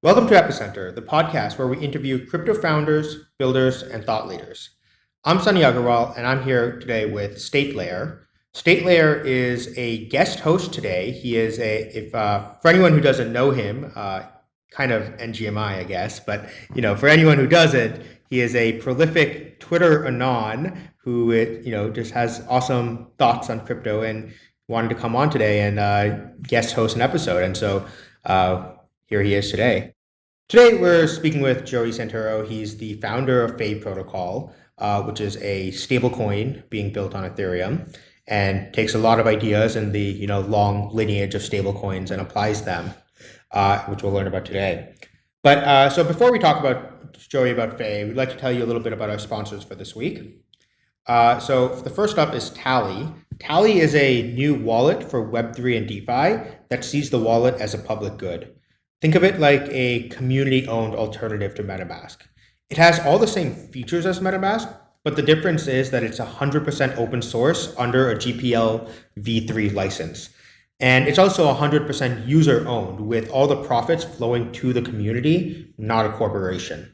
Welcome to Epicenter, the podcast where we interview crypto founders, builders, and thought leaders. I'm Sunny Aggarwal, and I'm here today with State Layer. State Layer is a guest host today. He is a, if uh, for anyone who doesn't know him, uh, kind of NGMI, I guess, but you know, for anyone who doesn't, he is a prolific Twitter anon who it, you know just has awesome thoughts on crypto and wanted to come on today and uh, guest host an episode. And so uh, here he is today. Today, we're speaking with Joey Santoro. He's the founder of Fei Protocol, uh, which is a stablecoin being built on Ethereum and takes a lot of ideas in the you know long lineage of stablecoins and applies them, uh, which we'll learn about today. But uh, so before we talk about Joey about Fei, we'd like to tell you a little bit about our sponsors for this week. Uh, so the first up is Tally. Tally is a new wallet for Web3 and DeFi that sees the wallet as a public good. Think of it like a community-owned alternative to MetaMask. It has all the same features as MetaMask, but the difference is that it's 100% open source under a GPL v3 license. And it's also 100% user owned with all the profits flowing to the community, not a corporation.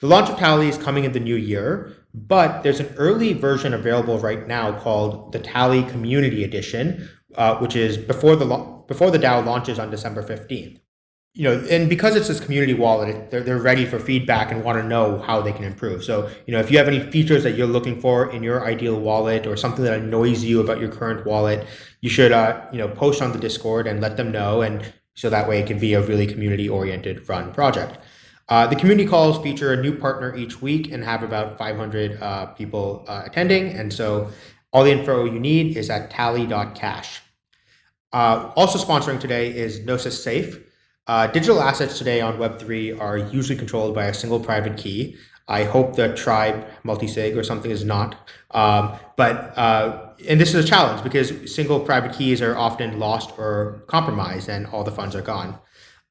The launch of Tally is coming in the new year, but there's an early version available right now called the Tally Community Edition, uh, which is before the, before the DAO launches on December 15th you know, and because it's this community wallet, they're, they're ready for feedback and want to know how they can improve. So, you know, if you have any features that you're looking for in your ideal wallet or something that annoys you about your current wallet, you should, uh, you know, post on the Discord and let them know. And so that way it can be a really community oriented run project. Uh, the community calls feature a new partner each week and have about 500 uh, people uh, attending. And so all the info you need is at tally.cash. Uh, also sponsoring today is Gnosis Safe. Uh, digital assets today on Web3 are usually controlled by a single private key. I hope the tribe multisig or something is not. Um, but uh, and this is a challenge because single private keys are often lost or compromised, and all the funds are gone.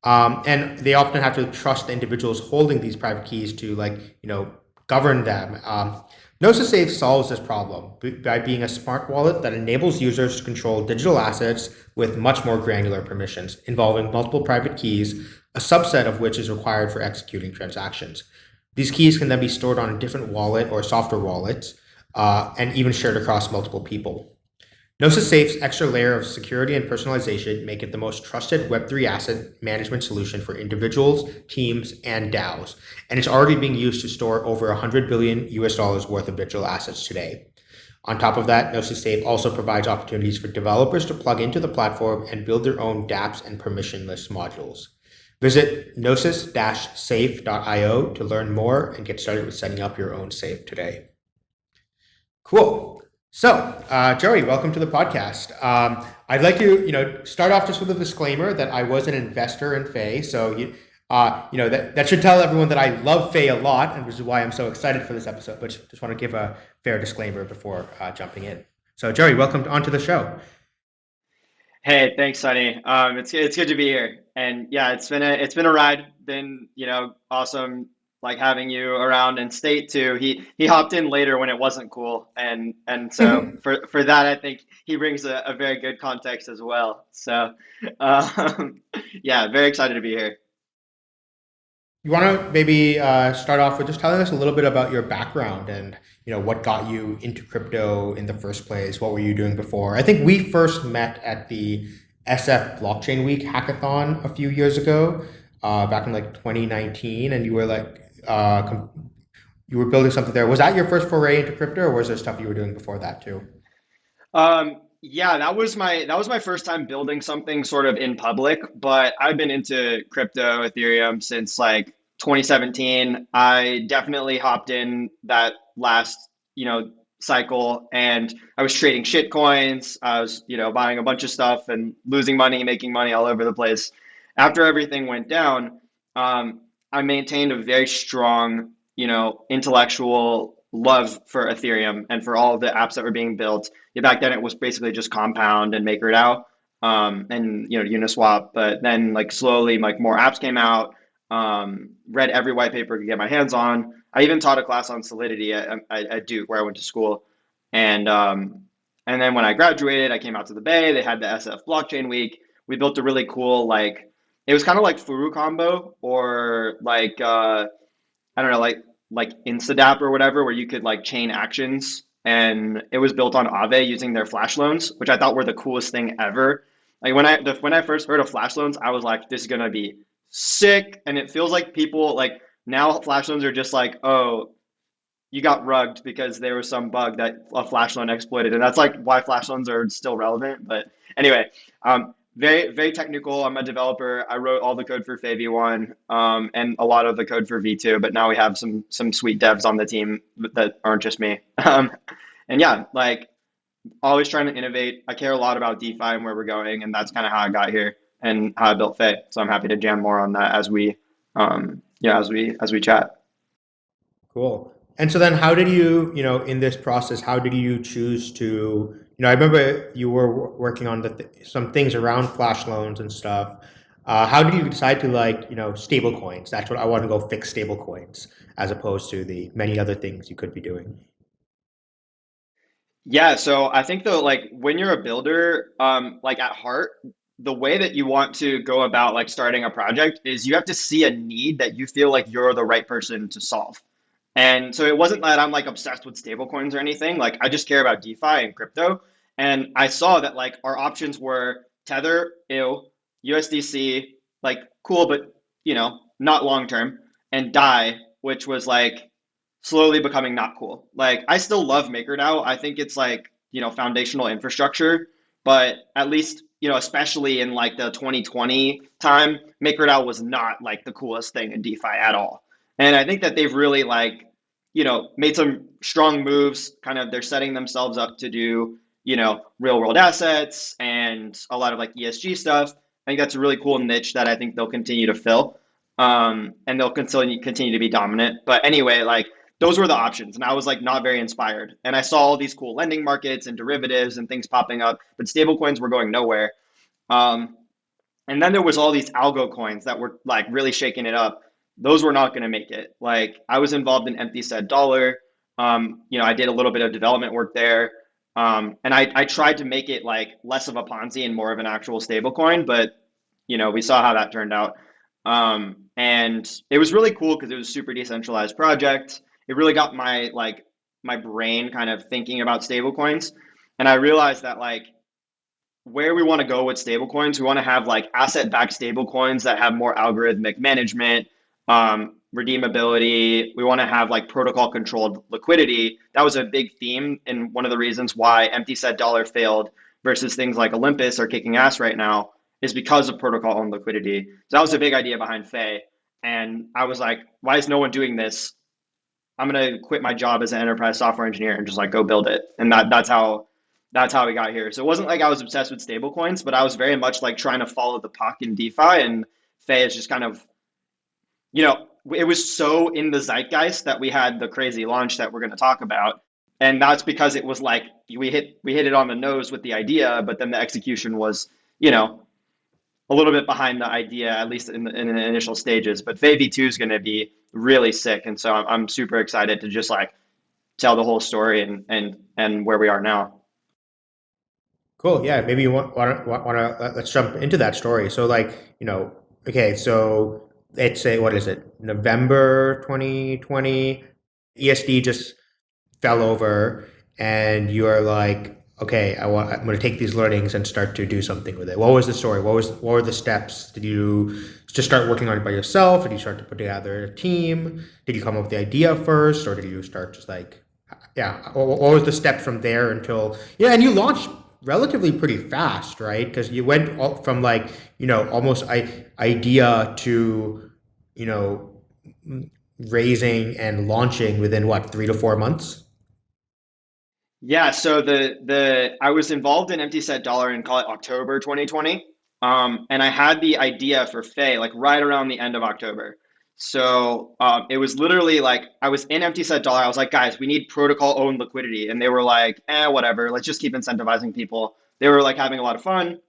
Um, and they often have to trust the individuals holding these private keys to like you know govern them. Um, Gnosis Safe solves this problem by being a smart wallet that enables users to control digital assets with much more granular permissions, involving multiple private keys, a subset of which is required for executing transactions. These keys can then be stored on a different wallet or software wallets, uh, and even shared across multiple people. Gnosis Safe's extra layer of security and personalization make it the most trusted Web3 asset management solution for individuals, teams, and DAOs, and it's already being used to store over 100 billion US dollars worth of digital assets today. On top of that, Gnosis Safe also provides opportunities for developers to plug into the platform and build their own dApps and permissionless modules. Visit gnosis-safe.io to learn more and get started with setting up your own safe today. Cool. So, uh, Joey, welcome to the podcast. Um, I'd like to, you know, start off just with a disclaimer that I was an investor in Fei. So, you, uh, you know, that, that should tell everyone that I love Fei a lot, and which is why I'm so excited for this episode. But just want to give a fair disclaimer before uh, jumping in. So, Joey, welcome onto the show. Hey, thanks, Sunny. Um, it's it's good to be here, and yeah, it's been a it's been a ride. Been you know awesome like having you around in state too. He he hopped in later when it wasn't cool, and and so for for that, I think he brings a, a very good context as well. So, um, yeah, very excited to be here. You want to maybe uh, start off with just telling us a little bit about your background and you know what got you into crypto in the first place. What were you doing before? I think we first met at the SF Blockchain Week hackathon a few years ago, uh, back in like 2019, and you were like uh, you were building something there. Was that your first foray into crypto, or was there stuff you were doing before that too? Um, yeah, that was my that was my first time building something sort of in public. But I've been into crypto, Ethereum since like 2017. I definitely hopped in that last you know cycle, and I was trading shit coins. I was you know buying a bunch of stuff and losing money, making money all over the place. After everything went down, um, I maintained a very strong, you know, intellectual love for Ethereum and for all of the apps that were being built. Yeah, back then it was basically just Compound and MakerDAO um, and you know Uniswap. But then like slowly, like more apps came out. Um, read every white paper to get my hands on. I even taught a class on Solidity at, at, Duke where I went to school, and um, and then when I graduated, I came out to the Bay. They had the SF Blockchain Week. We built a really cool like it was kind of like Furucombo or like uh, I don't know, like like Instadapp or whatever, where you could like chain actions, and it was built on Aave using their flash loans, which I thought were the coolest thing ever. Like when I the, when I first heard of flash loans, I was like, this is gonna be sick, and it feels like people like now flash loans are just like, oh, you got rugged because there was some bug that a flash loan exploited, and that's like why flash loans are still relevant. But anyway, um, very very technical. I'm a developer. I wrote all the code for Fei V1 um, and a lot of the code for V2. But now we have some some sweet devs on the team that aren't just me. Um, and yeah, like always trying to innovate. I care a lot about DeFi and where we're going, and that's kind of how I got here and how I built Fei. So I'm happy to jam more on that as we um, yeah as we as we chat. Cool. And so then how did you, you know, in this process, how did you choose to, you know, I remember you were working on the th some things around flash loans and stuff. Uh, how did you decide to like, you know, stable coins? That's what I want to go fix stable coins as opposed to the many other things you could be doing. Yeah, so I think though, like when you're a builder, um, like at heart, the way that you want to go about like starting a project is you have to see a need that you feel like you're the right person to solve. And so it wasn't that I'm like obsessed with stablecoins or anything. Like I just care about DeFi and crypto. And I saw that like our options were Tether, ew, USDC, like cool, but you know, not long term, and DAI, which was like slowly becoming not cool. Like I still love MakerDAO. I think it's like, you know, foundational infrastructure, but at least, you know, especially in like the 2020 time, MakerDAO was not like the coolest thing in DeFi at all. And I think that they've really like, you know, made some strong moves. Kind of, they're setting themselves up to do, you know, real world assets and a lot of like ESG stuff. I think that's a really cool niche that I think they'll continue to fill, um, and they'll continue continue to be dominant. But anyway, like those were the options, and I was like not very inspired. And I saw all these cool lending markets and derivatives and things popping up, but stablecoins were going nowhere. Um, and then there was all these algo coins that were like really shaking it up those were not going to make it. Like I was involved in Empty Set Dollar. Um, you know, I did a little bit of development work there. Um, and I, I tried to make it like less of a Ponzi and more of an actual stablecoin, but you know, we saw how that turned out. Um, and it was really cool because it was a super decentralized project. It really got my like my brain kind of thinking about stablecoins. And I realized that like where we want to go with stablecoins, we want to have like asset-backed stablecoins that have more algorithmic management, um, redeemability. We want to have like protocol controlled liquidity. That was a big theme and one of the reasons why empty set dollar failed versus things like Olympus are kicking ass right now is because of protocol owned liquidity. So that was a big idea behind Fei. And I was like, why is no one doing this? I'm gonna quit my job as an enterprise software engineer and just like go build it. And that that's how that's how we got here. So it wasn't like I was obsessed with stablecoins, but I was very much like trying to follow the puck in DeFi and Fei is just kind of you know, it was so in the zeitgeist that we had the crazy launch that we're going to talk about. And that's because it was like we hit we hit it on the nose with the idea, but then the execution was, you know, a little bit behind the idea, at least in the, in the initial stages. But Fei V2 is going to be really sick, and so I'm, I'm super excited to just like tell the whole story and and and where we are now. Cool. Yeah. Maybe you want want want to let's jump into that story. So like you know, okay, so let's say what is it november 2020 esd just fell over and you're like okay I want, i'm going to take these learnings and start to do something with it. What was the story? What was what were the steps? Did you just start working on it by yourself? Did you start to put together a team? Did you come up with the idea first or did you start just like yeah what was the steps from there until yeah and you launched relatively pretty fast, right? Because you went from like, you know, almost I, idea to, you know, raising and launching within what, three to four months? Yeah, so the the I was involved in Empty Set Dollar in call it October 2020. Um, and I had the idea for Fei like right around the end of October. So um, it was literally like I was in empty set dollar. I was like, guys, we need protocol owned liquidity, and they were like, eh, whatever. Let's just keep incentivizing people. They were like having a lot of fun,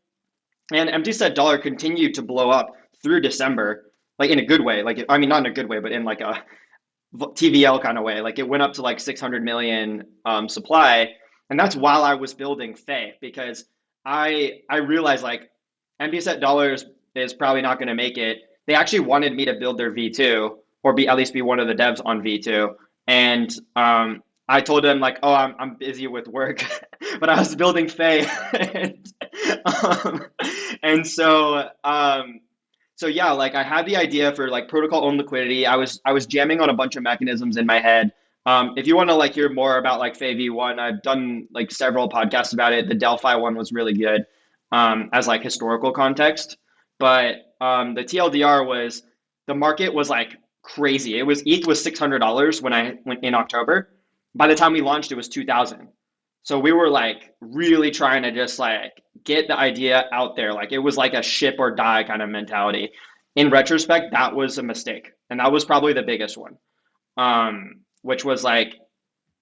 and empty set dollar continued to blow up through December, like in a good way. Like I mean, not in a good way, but in like a TVL kind of way. Like it went up to like 600 million um, supply, and that's while I was building Fei because I I realized like empty set dollars is probably not going to make it. They actually wanted me to build their V2 or be at least be one of the devs on V2. And um, I told them like, oh, I'm, I'm busy with work, but I was building Fei. and, um, and so, um, so yeah, like I had the idea for like protocol owned liquidity. I was, I was jamming on a bunch of mechanisms in my head. Um, if you want to like hear more about like Fei V1, I've done like several podcasts about it. The Delphi one was really good um, as like historical context. But um, the TLDR was the market was like crazy. It was ETH was six hundred dollars when I went in October. By the time we launched, it was two thousand. So we were like really trying to just like get the idea out there. Like it was like a ship or die kind of mentality. In retrospect, that was a mistake, and that was probably the biggest one. Um, which was like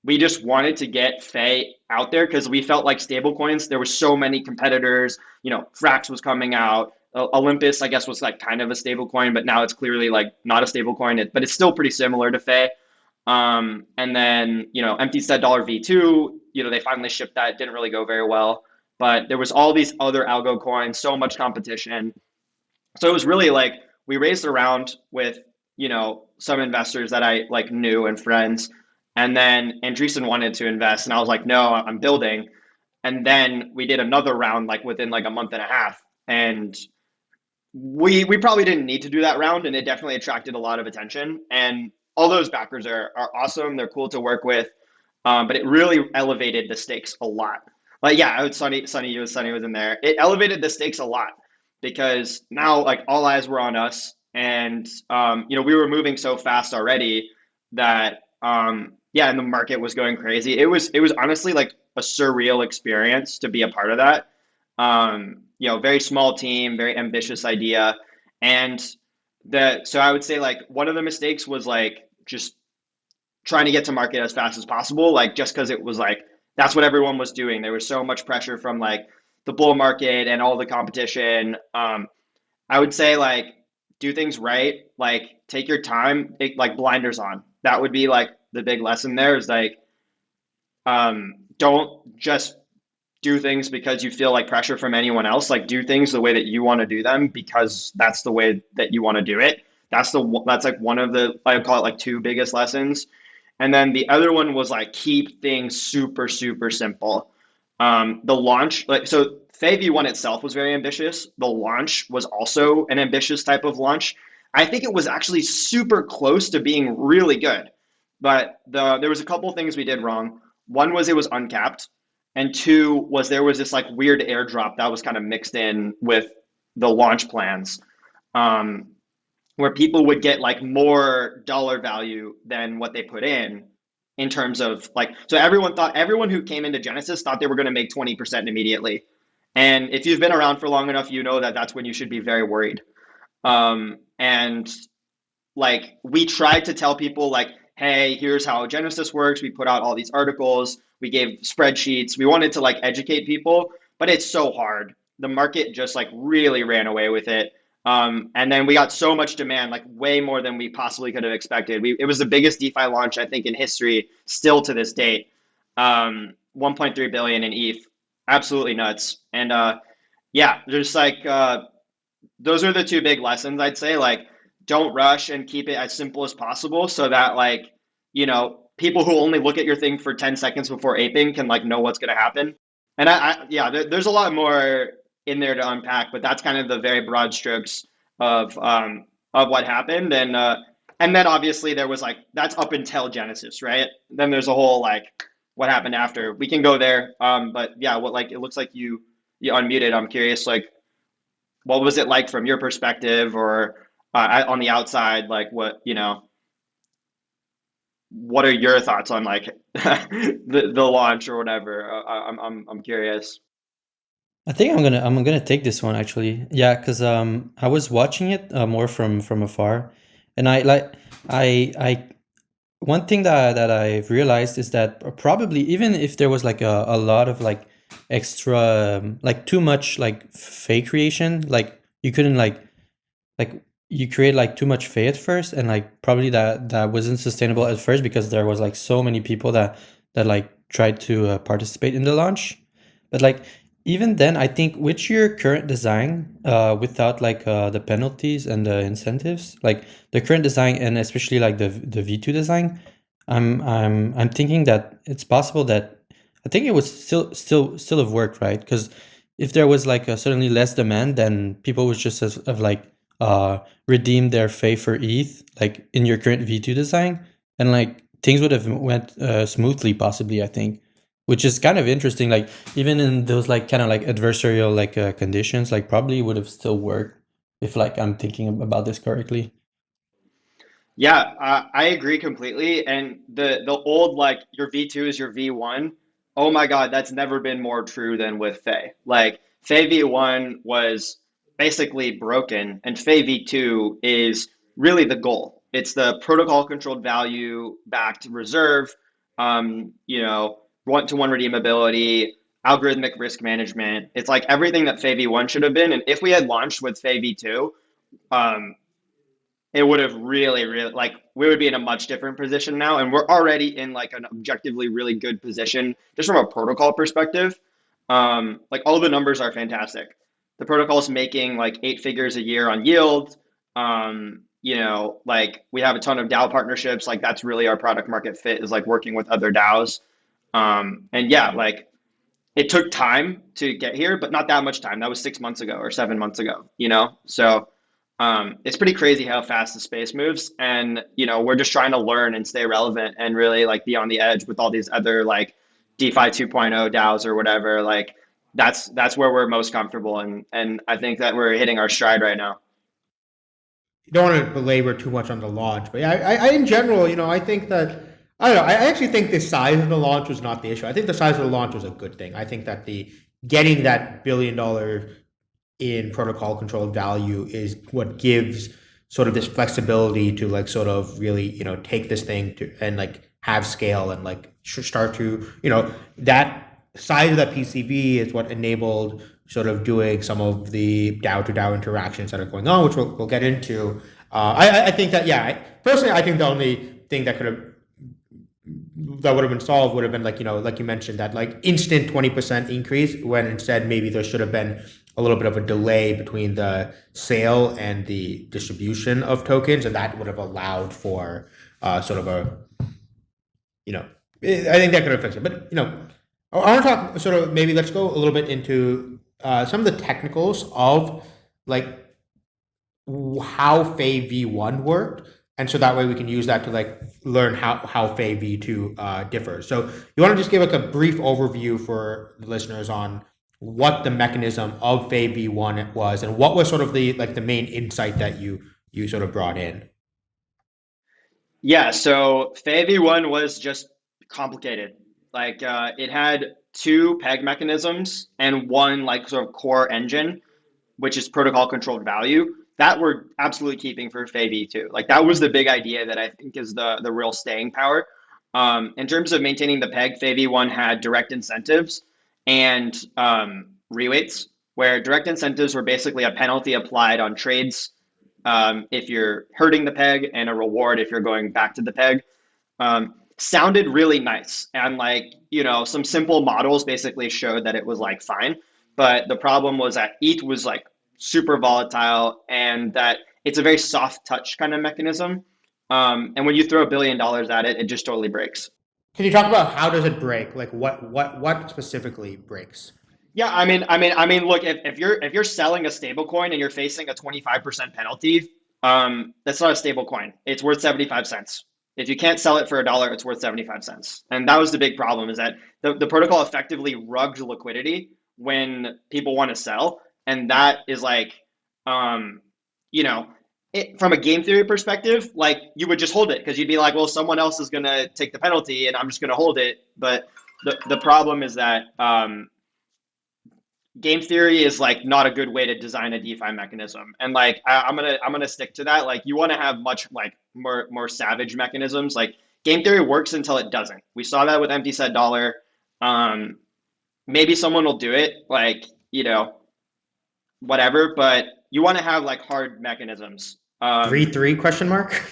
we just wanted to get Fei out there because we felt like stablecoins. There were so many competitors. You know, Frax was coming out. Olympus, I guess, was like kind of a stablecoin, but now it's clearly like not a stablecoin. But it's still pretty similar to Fei. Um, and then you know, empty set dollar V two. You know, they finally shipped that. Didn't really go very well. But there was all these other algo coins, so much competition. So it was really like we raised around with you know some investors that I like knew and friends and then Andreessen wanted to invest, and I was like, no, I'm building. And then we did another round like within like a month and a half. And we we probably didn't need to do that round, and it definitely attracted a lot of attention. And all those backers are are awesome. They're cool to work with. Um, but it really elevated the stakes a lot. Like yeah, I would Sunny Sunny was Sunny was in there. It elevated the stakes a lot because now like all eyes were on us, and um, you know we were moving so fast already that um, yeah, and the market was going crazy. It was it was honestly like a surreal experience to be a part of that. Um, you know, very small team, very ambitious idea, and the so I would say like one of the mistakes was like just trying to get to market as fast as possible, like just because it was like that's what everyone was doing. There was so much pressure from like the bull market and all the competition. Um, I would say like do things right, like take your time, like blinders on. That would be like the big lesson there is like um, don't just do things because you feel like pressure from anyone else like do things the way that you want to do them because that's the way that you want to do it that's the one that's like one of the i call it like two biggest lessons and then the other one was like keep things super super simple. Um, the launch like so Fei V1 itself was very ambitious. The launch was also an ambitious type of launch. I think it was actually super close to being really good but the there was a couple things we did wrong. One was it was uncapped, and two was there was this like weird airdrop that was kind of mixed in with the launch plans, um, where people would get like more dollar value than what they put in in terms of like so everyone thought everyone who came into Genesis thought they were going to make 20% immediately. And if you've been around for long enough, you know that that's when you should be very worried. Um, and like we tried to tell people like hey, here's how Genesis works. We put out all these articles. We gave spreadsheets. We wanted to like educate people, but it's so hard. The market just like really ran away with it. Um, and then we got so much demand, like way more than we possibly could have expected. We, it was the biggest DeFi launch, I think, in history, still to this date. Um, 1.3 billion in ETH, absolutely nuts. And uh, yeah, just like uh, those are the two big lessons I'd say. Like don't rush and keep it as simple as possible so that like you know people who only look at your thing for 10 seconds before aping can like know what's going to happen and I, I yeah there, there's a lot more in there to unpack but that's kind of the very broad strokes of um of what happened and uh and then obviously there was like that's up until genesis right then there's a whole like what happened after we can go there um but yeah what like it looks like you you unmuted i'm curious like what was it like from your perspective or uh, on the outside, like what you know, what are your thoughts on like the the launch or whatever? I'm I'm I'm curious. I think I'm gonna I'm gonna take this one actually. Yeah, because um I was watching it uh, more from from afar, and I like I I one thing that that I've realized is that probably even if there was like a, a lot of like extra um, like too much like fake creation, like you couldn't like like you create like too much Fei at first and like probably that that wasn't sustainable at first because there was like so many people that that like tried to uh, participate in the launch but like even then, I think with your current design, uh, without like uh, the penalties and the incentives, like the current design and especially like the the V2 design, I'm I'm I'm thinking that it's possible that I think it would still still still have worked, right? Because if there was like a certainly less demand, then people would just have, have like uh redeemed their Fei for ETH, like in your current V2 design, and like things would have went uh, smoothly, possibly. I think which is kind of interesting like even in those like kind of like adversarial like uh, conditions like probably would have still worked if like i'm thinking about this correctly. Yeah i agree completely and the the old like your v2 is your v1 oh my god that's never been more true than with fei like fei v1 was basically broken and fei v2 is really the goal. It's the protocol controlled value backed reserve um, you know one-to-one redeemability, algorithmic risk management. It's like everything that Fei V1 should have been. And if we had launched with Fei V2, um, it would have really, really like we would be in a much different position now. And we're already in like an objectively really good position just from a protocol perspective. Um, like all the numbers are fantastic. The protocol is making like eight figures a year on yield. Um, you know, like we have a ton of DAO partnerships. Like that's really our product market fit is like working with other DAOs. Um, and yeah, like it took time to get here, but not that much time. That was six months ago or seven months ago, you know? So um, it's pretty crazy how fast the space moves. And, you know, we're just trying to learn and stay relevant and really like be on the edge with all these other like DeFi 2.0 DAOs or whatever. Like that's, that's where we're most comfortable. And, and I think that we're hitting our stride right now. You don't want to belabor too much on the launch, but yeah, I, I, in general, you know, I think that I don't know. I actually think the size of the launch was not the issue. I think the size of the launch was a good thing. I think that the getting that billion dollar in protocol controlled value is what gives sort of this flexibility to like sort of really you know take this thing to and like have scale and like start to you know that size of that PCV is what enabled sort of doing some of the DAO to DAO interactions that are going on, which we'll, we'll get into. Uh, I, I think that yeah, personally, I think the only thing that could have that would have been solved would have been like you know like you mentioned that like instant 20% increase when instead maybe there should have been a little bit of a delay between the sale and the distribution of tokens and that would have allowed for uh, sort of a you know i think that could have fixed it but you know i want to talk sort of maybe let's go a little bit into uh, some of the technicals of like how Fei V1 worked and so that way we can use that to like learn how how Fei V2 uh, differs. So you want to just give like a brief overview for the listeners on what the mechanism of Fei V1 was and what was sort of the like the main insight that you you sort of brought in. Yeah, so Fei V1 was just complicated. Like uh, it had two peg mechanisms and one like sort of core engine, which is protocol controlled value that we're absolutely keeping for Fei V2. Like that was the big idea that I think is the the real staying power. Um, in terms of maintaining the peg, Fei V1 had direct incentives and um, reweights, where direct incentives were basically a penalty applied on trades um, if you're hurting the peg and a reward if you're going back to the peg. Um, sounded really nice. And like, you know, some simple models basically showed that it was like fine. But the problem was that ETH was like super volatile and that it's a very soft touch kind of mechanism. Um, and when you throw a billion dollars at it, it just totally breaks. Can you talk about how does it break? Like what what what specifically breaks? Yeah, I mean, I mean, I mean, look, if, if you're if you're selling a stable coin and you're facing a 25% penalty, um, that's not a stable coin. It's worth 75 cents. If you can't sell it for a dollar, it's worth 75 cents. And that was the big problem is that the, the protocol effectively rugged liquidity when people want to sell and that is like um you know it, from a game theory perspective like you would just hold it because you'd be like well someone else is going to take the penalty and i'm just going to hold it. But the, the problem is that um, game theory is like not a good way to design a defi mechanism. And like I, am gonna i'm gonna stick to that. Like you want to have much like more more savage mechanisms. Like game theory works until it doesn't. We saw that with empty set dollar. Um maybe someone will do it like you know whatever, but you want to have like hard mechanisms. Um, three three question mark.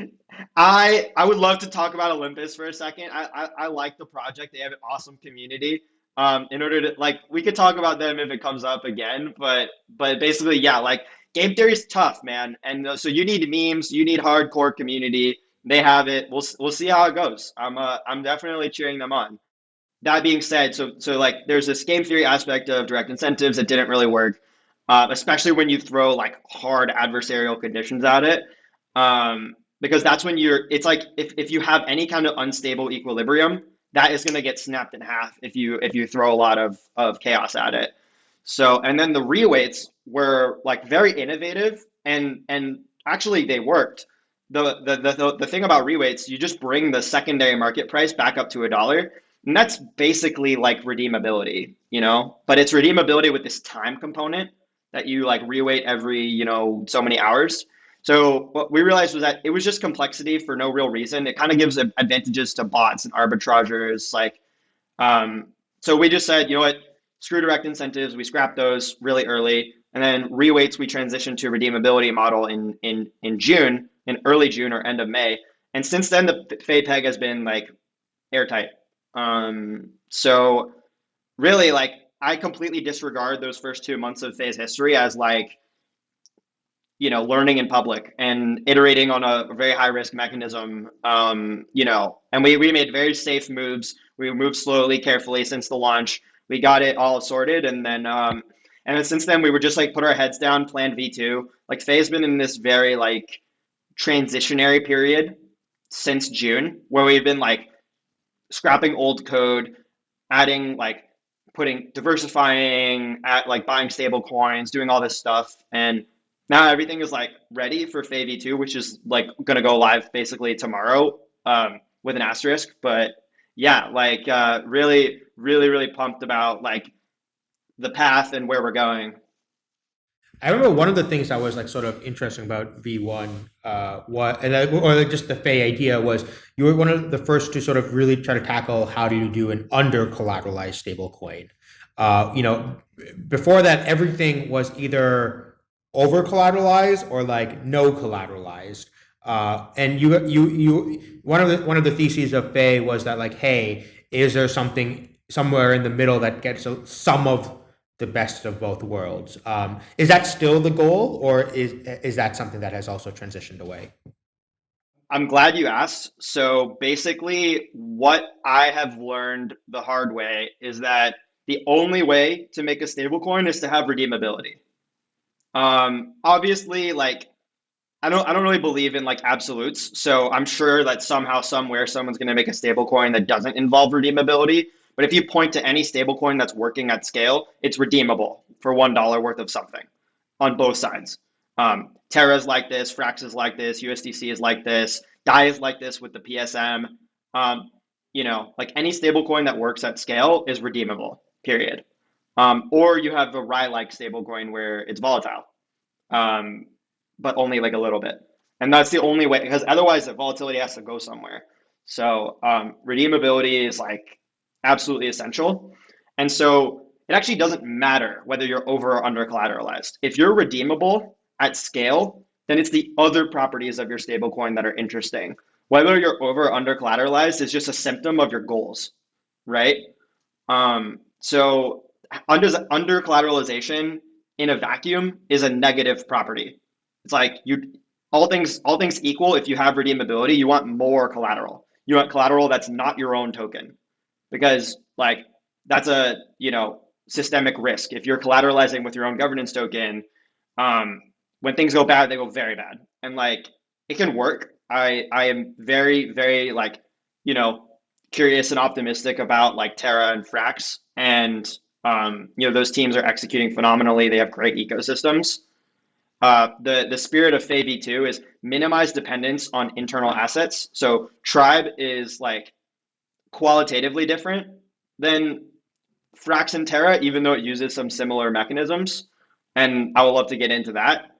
I I would love to talk about Olympus for a second. I, I, I like the project. They have an awesome community. Um, in order to like, we could talk about them if it comes up again, but but basically, yeah, like game theory is tough, man, and uh, so you need memes, you need hardcore community. They have it. We'll we'll see how it goes. I'm uh, I'm definitely cheering them on. That being said, so so like there's this game theory aspect of direct incentives that didn't really work, uh, especially when you throw like hard adversarial conditions at it. Um, because that's when you're it's like if, if you have any kind of unstable equilibrium that is going to get snapped in half if you if you throw a lot of of chaos at it so and then the reweights were like very innovative and and actually they worked the the the, the thing about reweights, you just bring the secondary market price back up to a dollar and that's basically like redeemability you know but it's redeemability with this time component that you like reweight every you know so many hours so what we realized was that it was just complexity for no real reason. It kind of gives advantages to bots and arbitragers. Like, um, so we just said, you know what, screw direct incentives. We scrapped those really early, and then reweights we transitioned to redeemability model in in in June, in early June or end of May. And since then, the peg has been like airtight. Um, so really, like, I completely disregard those first two months of Fei's history as like you know, learning in public and iterating on a very high risk mechanism. Um, you know, and we we made very safe moves. We moved slowly, carefully since the launch. We got it all sorted, and then um, and then since then we were just like put our heads down, planned V two. Like Fei's been in this very like transitionary period since June, where we've been like scrapping old code, adding like putting diversifying at like buying stable coins, doing all this stuff, and now everything is like ready for Fei V2, which is like to go live basically tomorrow um, with an asterisk. But yeah, like uh, really, really, really pumped about like the path and where we're going. I remember one of the things that was like sort of interesting about V1, uh, what and or just the Fei idea was you were one of the first to sort of really try to tackle how do you do an under collateralized stablecoin. Uh, you know, before that, everything was either over collateralized or like no collateralized. Uh, and you you you one of the one of the theses of Fei was that like, hey, is there something somewhere in the middle that gets some of the best of both worlds? Um, is that still the goal, or is is that something that has also transitioned away? I'm glad you asked. So basically, what I have learned the hard way is that the only way to make a stablecoin is to have redeemability. Um, obviously, like I don't I don't really believe in like absolutes. So I'm sure that somehow, somewhere, someone's going to make a stable coin that doesn't involve redeemability. But if you point to any stablecoin that's working at scale, it's redeemable for one dollar worth of something on both sides. Um, Terra is like this, Frax is like this, USDC is like this, DAI is like this with the PSM. Um, you know, like any stablecoin that works at scale is redeemable. Period. Um, or you have a RAI-like stablecoin where it's volatile, um, but only like a little bit. And that's the only way, because otherwise the volatility has to go somewhere. So um, redeemability is like absolutely essential. And so it actually doesn't matter whether you're over or under collateralized. If you're redeemable at scale, then it's the other properties of your stablecoin that are interesting. Whether you're over or under collateralized is just a symptom of your goals, right? Um, so under under collateralization in a vacuum is a negative property. It's like you all things all things equal. If you have redeemability, you want more collateral. You want collateral that's not your own token, because like that's a you know systemic risk. If you're collateralizing with your own governance token, um, when things go bad, they go very bad, and like it can work. I I am very very like you know curious and optimistic about like Terra and Frax and um, you know, those teams are executing phenomenally. They have great ecosystems. Uh, the the spirit of Fei V2 is minimize dependence on internal assets. So Tribe is like qualitatively different than Frax and Terra, even though it uses some similar mechanisms. And I would love to get into that.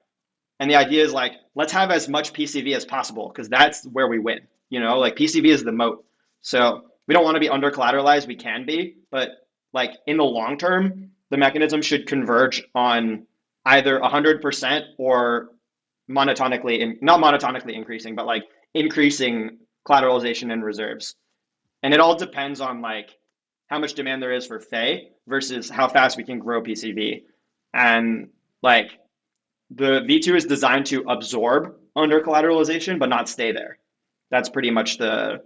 And the idea is like, let's have as much PCV as possible because that's where we win. You know, like PCV is the moat. So we don't want to be under collateralized. We can be, but like in the long term, the mechanism should converge on either 100% or monotonically, in, not monotonically increasing, but like increasing collateralization and reserves. And it all depends on like how much demand there is for Fei versus how fast we can grow PCV. And like the V2 is designed to absorb under collateralization, but not stay there. That's pretty much the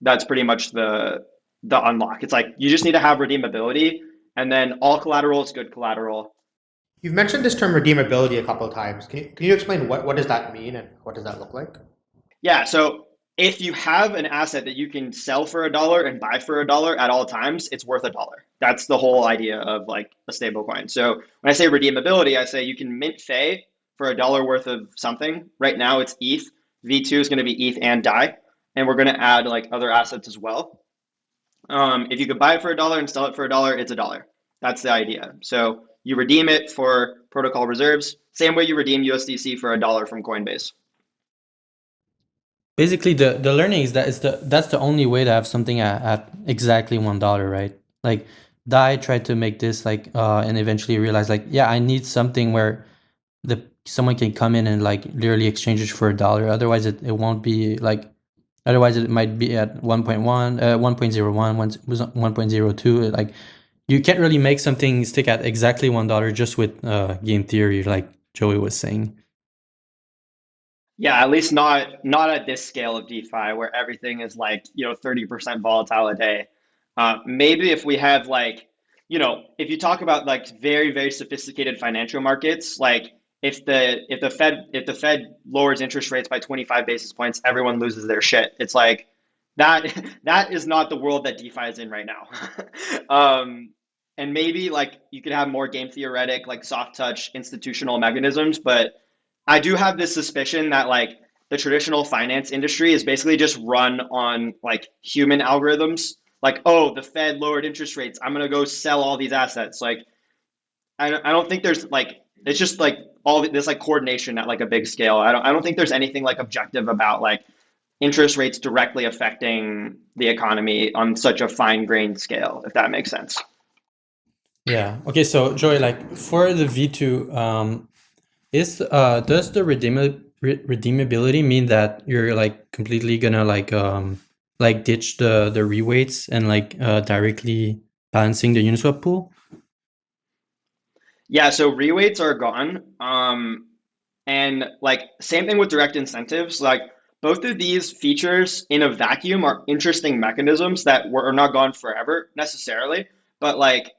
that's pretty much the the unlock. It's like you just need to have redeemability, and then all collateral is good collateral. You've mentioned this term redeemability a couple of times. Can you, can you explain what, what does that mean and what does that look like? Yeah, so if you have an asset that you can sell for a dollar and buy for a dollar at all times, it's worth a dollar. That's the whole idea of like a stable coin. So when I say redeemability, I say you can mint Fei for a dollar worth of something. Right now it's ETH. V2 is going to be ETH and DAI. And we're going to add like other assets as well. Um, if you could buy it for a dollar and sell it for a dollar, it's a dollar. That's the idea. So you redeem it for protocol reserves, same way you redeem USDC for a dollar from Coinbase. Basically, the the learning is that it's the that's the only way to have something at, at exactly one dollar, right? Like Dai tried to make this like uh and eventually realized like yeah I need something where the someone can come in and like literally exchange it for a dollar. Otherwise, it, it won't be like otherwise it might be at 1.1 uh 1.01 1.02 like you can't really make something stick at exactly one dollar just with uh game theory like joey was saying yeah, at least not not at this scale of DeFi where everything is like you know thirty percent volatile a day. Uh, maybe if we have like you know if you talk about like very very sophisticated financial markets, like if the if the Fed if the Fed lowers interest rates by twenty five basis points, everyone loses their shit. It's like that that is not the world that DeFi is in right now. um, and maybe like you could have more game theoretic like soft touch institutional mechanisms, but I do have this suspicion that like the traditional finance industry is basically just run on like human algorithms. Like, oh, the Fed lowered interest rates. I'm gonna go sell all these assets. Like, I I don't think there's like it's just like all this like coordination at like a big scale. I don't I don't think there's anything like objective about like interest rates directly affecting the economy on such a fine grained scale, if that makes sense. Yeah. Okay. So Joey, like for the V2, um, is uh does the redeem redeemability mean that you're like completely gonna like um like ditch the the reweights and like uh directly balancing the Uniswap pool? Yeah, so reweights are gone. Um and like same thing with direct incentives. Like both of these features in a vacuum are interesting mechanisms that were are not gone forever necessarily, but like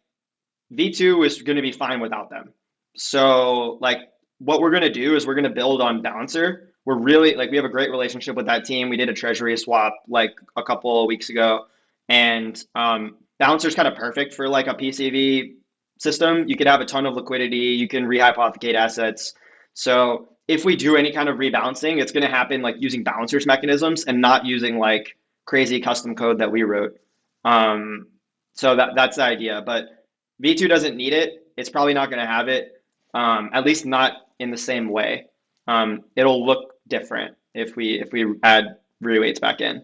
V2 is going to be fine without them. So like what we're going to do is we're going to build on Balancer. We're really like we have a great relationship with that team. We did a treasury swap like a couple of weeks ago, and um, Balancer is kind of perfect for like a PCV system. You could have a ton of liquidity. You can rehypothecate assets. So if we do any kind of rebalancing, it's going to happen like using Balancer's mechanisms and not using like crazy custom code that we wrote. Um, so that that's the idea. But V2 doesn't need it. It's probably not going to have it. Um, at least not in the same way. Um, it'll look different if we if we add reweights back in.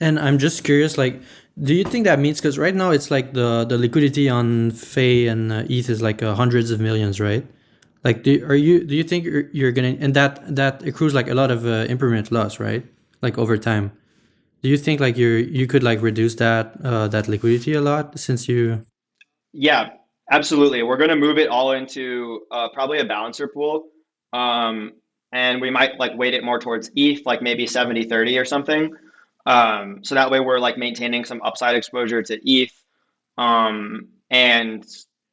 And I'm just curious, like, do you think that means because right now it's like the the liquidity on Fei and uh, ETH is like uh, hundreds of millions, right? Like, do are you do you think you're, you're gonna and that that accrues like a lot of uh, impermanent loss, right? Like over time. Do you think like you're you could like reduce that uh, that liquidity a lot since you? Yeah, Absolutely. We're going to move it all into uh, probably a balancer pool. Um, and we might like weight it more towards ETH, like maybe 70 30 or something. Um, so that way we're like maintaining some upside exposure to ETH. Um, and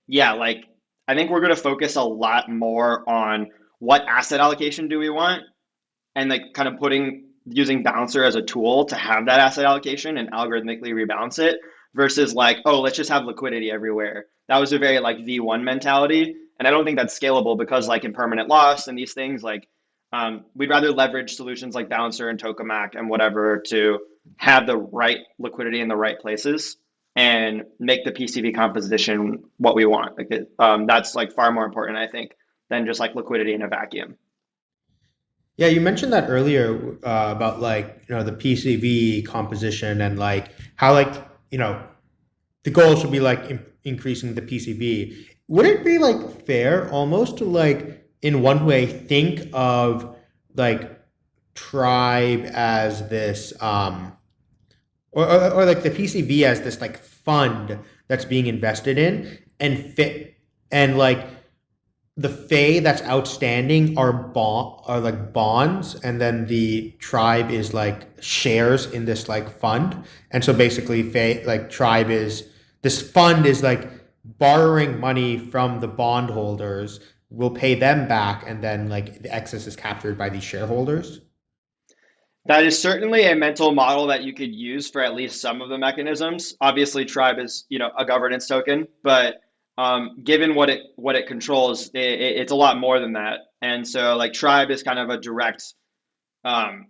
yeah, like I think we're going to focus a lot more on what asset allocation do we want and like kind of putting using balancer as a tool to have that asset allocation and algorithmically rebalance it versus like, oh, let's just have liquidity everywhere that was a very like V1 mentality. And I don't think that's scalable because like impermanent loss and these things, like um, we'd rather leverage solutions like Balancer and Tokemak and whatever to have the right liquidity in the right places and make the PCV composition what we want. Like it, um, that's like far more important, I think, than just like liquidity in a vacuum. Yeah, you mentioned that earlier uh, about like you know the PCV composition and like how like you know the goal should be like increasing the PCV. Would it be like fair almost to like in one way think of like tribe as this um or, or, or like the PCV as this like fund that's being invested in and fit and like the Fei that's outstanding are bond are like bonds, and then the tribe is like shares in this like fund. And so basically, Fei like tribe is this fund is like borrowing money from the bondholders, will pay them back, and then like the excess is captured by these shareholders. That is certainly a mental model that you could use for at least some of the mechanisms. Obviously, Tribe is you know a governance token, but um, given what it what it controls, it, it, it's a lot more than that. And so, like Tribe is kind of a direct. Um,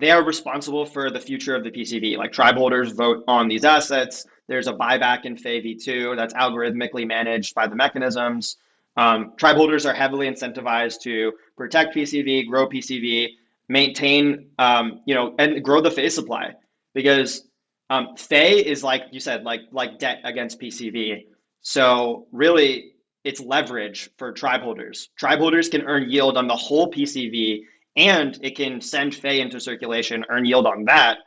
they are responsible for the future of the PCV. Like tribe holders vote on these assets. There's a buyback in Fei V2 that's algorithmically managed by the mechanisms. Um, tribe holders are heavily incentivized to protect PCV, grow PCV, maintain, um, you know, and grow the Fei supply because um, is like you said, like like debt against PCV. So really, it's leverage for tribe holders. Tribe holders can earn yield on the whole PCV, and it can send Fei into circulation, earn yield on that,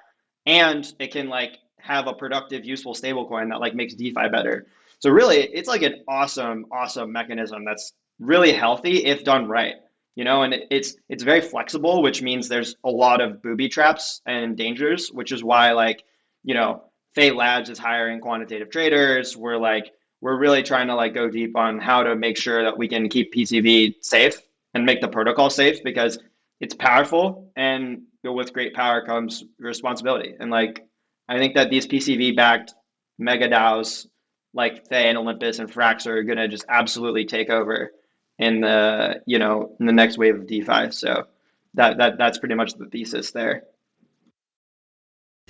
and it can like have a productive, useful stablecoin that like makes DeFi better. So really, it's like an awesome, awesome mechanism that's really healthy if done right you know and it's it's very flexible which means there's a lot of booby traps and dangers which is why like you know Fei Labs is hiring quantitative traders. We're like we're really trying to like go deep on how to make sure that we can keep PCV safe and make the protocol safe because it's powerful and with great power comes responsibility. And like I think that these PCV backed mega DAOs like Fei and Olympus and Frax are gonna just absolutely take over in the you know in the next wave of DeFi. So that that that's pretty much the thesis there.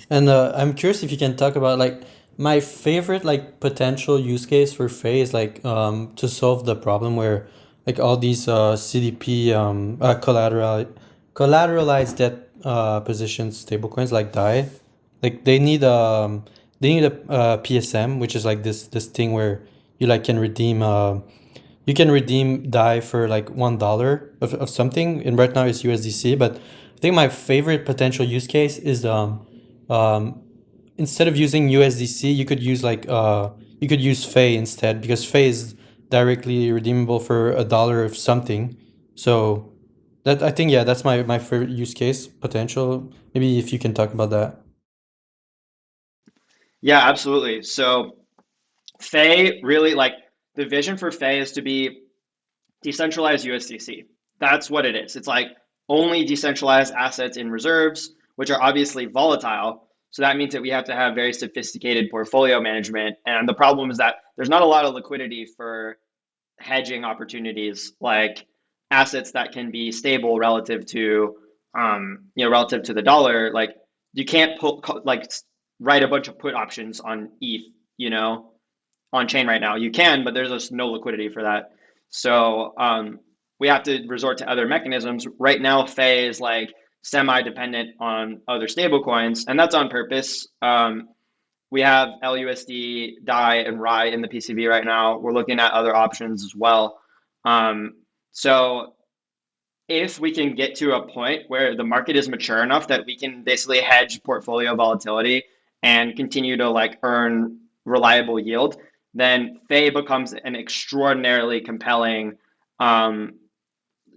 And uh, I'm curious if you can talk about like my favorite like potential use case for Fei is like um, to solve the problem where like all these uh, CDP um, uh, collateral collateralized debt uh, positions stablecoins like DAI, like they need um they need a, a PSM which is like this this thing where you like can redeem uh you can redeem DAI for like one dollar of, of something. And right now it's USDC but I think my favorite potential use case is um um instead of using USDC you could use like uh you could use Fei instead because Fei is directly redeemable for a dollar of something so that I think yeah that's my my favorite use case potential maybe if you can talk about that yeah absolutely so Fei really like the vision for Fei is to be decentralized USDC. That's what it is. It's like only decentralized assets in reserves, which are obviously volatile. So that means that we have to have very sophisticated portfolio management. And the problem is that there's not a lot of liquidity for hedging opportunities like assets that can be stable relative to um, you know relative to the dollar like you can't put like write a bunch of put options on ETH you know on chain right now. You can, but there's just no liquidity for that. So um, we have to resort to other mechanisms. Right now, Fei is like semi-dependent on other stablecoins, and that's on purpose. Um, we have LUSD, DAI, and RAI in the PCV right now. We're looking at other options as well. Um, so if we can get to a point where the market is mature enough that we can basically hedge portfolio volatility and continue to like earn reliable yield, then Fei becomes an extraordinarily compelling um,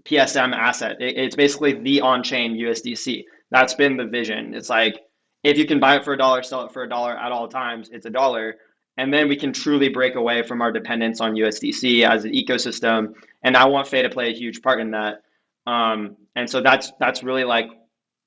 PSM asset. It, it's basically the on-chain USDC. That's been the vision. It's like if you can buy it for a dollar, sell it for a dollar at all times, it's a dollar. And then we can truly break away from our dependence on USDC as an ecosystem. And I want Fei to play a huge part in that. Um, and so that's that's really like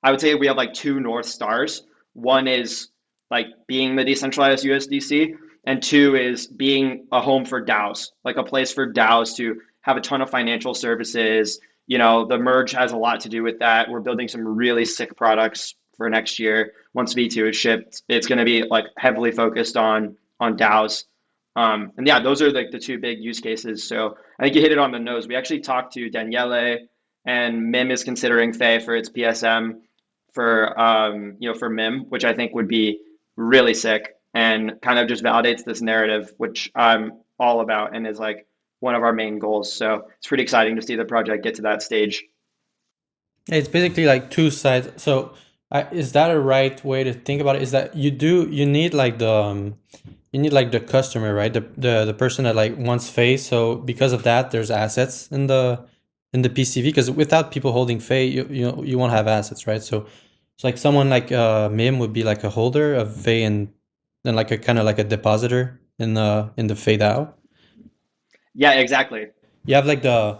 I would say we have like two north stars. One is like being the decentralized USDC, and two is being a home for DAOs, like a place for DAOs to have a ton of financial services. You know, the merge has a lot to do with that. We're building some really sick products for next year. Once V2 is shipped, it's going to be like heavily focused on on DAOs. Um, and yeah, those are like the two big use cases. So I think you hit it on the nose. We actually talked to Daniele, and Mim is considering Fei for its PSM for um, you know for Mim, which I think would be really sick and kind of just validates this narrative, which I'm all about and is like one of our main goals. So it's pretty exciting to see the project get to that stage. It's basically like two sides. So I, is that a right way to think about it? Is that you do you need like the um, you need like the customer, right? The the the person that like wants Fei. So because of that, there's assets in the in the PCV. Because without people holding Fei, you you you won't have assets, right? So it's like someone like uh, Mim would be like a holder of Fei and then like a kind of like a depositor in the in the Fei DAO. Yeah, exactly. You have like the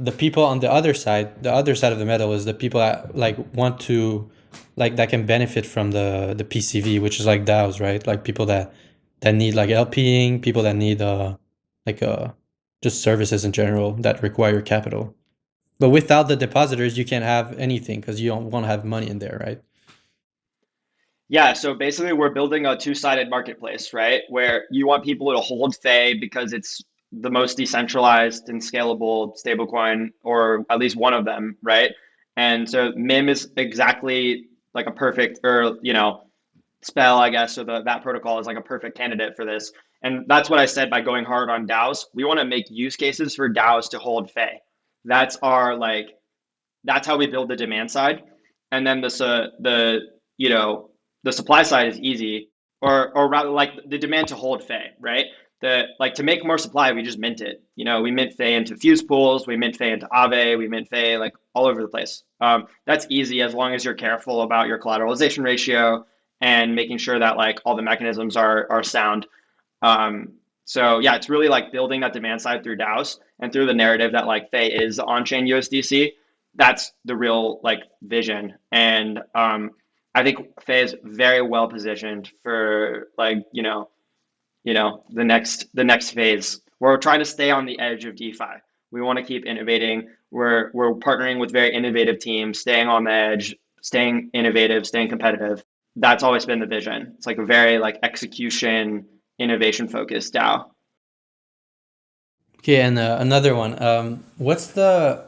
the people on the other side. The other side of the medal is the people that like want to like that can benefit from the the PCV, which is like DAOs, right? Like people that that need like LPing, people that need uh like uh just services in general that require capital. But without the depositors, you can't have anything because you don't want to have money in there, right? Yeah, so basically we're building a two-sided marketplace, right? Where you want people to hold Fei because it's the most decentralized and scalable stablecoin, or at least one of them, right? And so MIM is exactly like a perfect, or you know, spell, I guess, or the that protocol is like a perfect candidate for this. And that's what I said by going hard on DAOs. We want to make use cases for DAOs to hold Fei. That's our like, that's how we build the demand side. And then the the you know the supply side is easy, or or rather like the demand to hold Fei, right? The like to make more supply, we just mint it. You know, we mint Fei into fuse pools, we mint Fei into Aave, we mint Fei like all over the place. Um, that's easy as long as you're careful about your collateralization ratio and making sure that like all the mechanisms are are sound. Um, so yeah, it's really like building that demand side through DAOs and through the narrative that like Fei is on chain USDC. That's the real like vision. And um, I think Fei is very well positioned for like, you know, you know, the next the next phase. We're trying to stay on the edge of DeFi. We want to keep innovating. We're we're partnering with very innovative teams, staying on the edge, staying innovative, staying competitive. That's always been the vision. It's like a very like execution, innovation focused DAO. Okay, and uh, another one. Um, what's the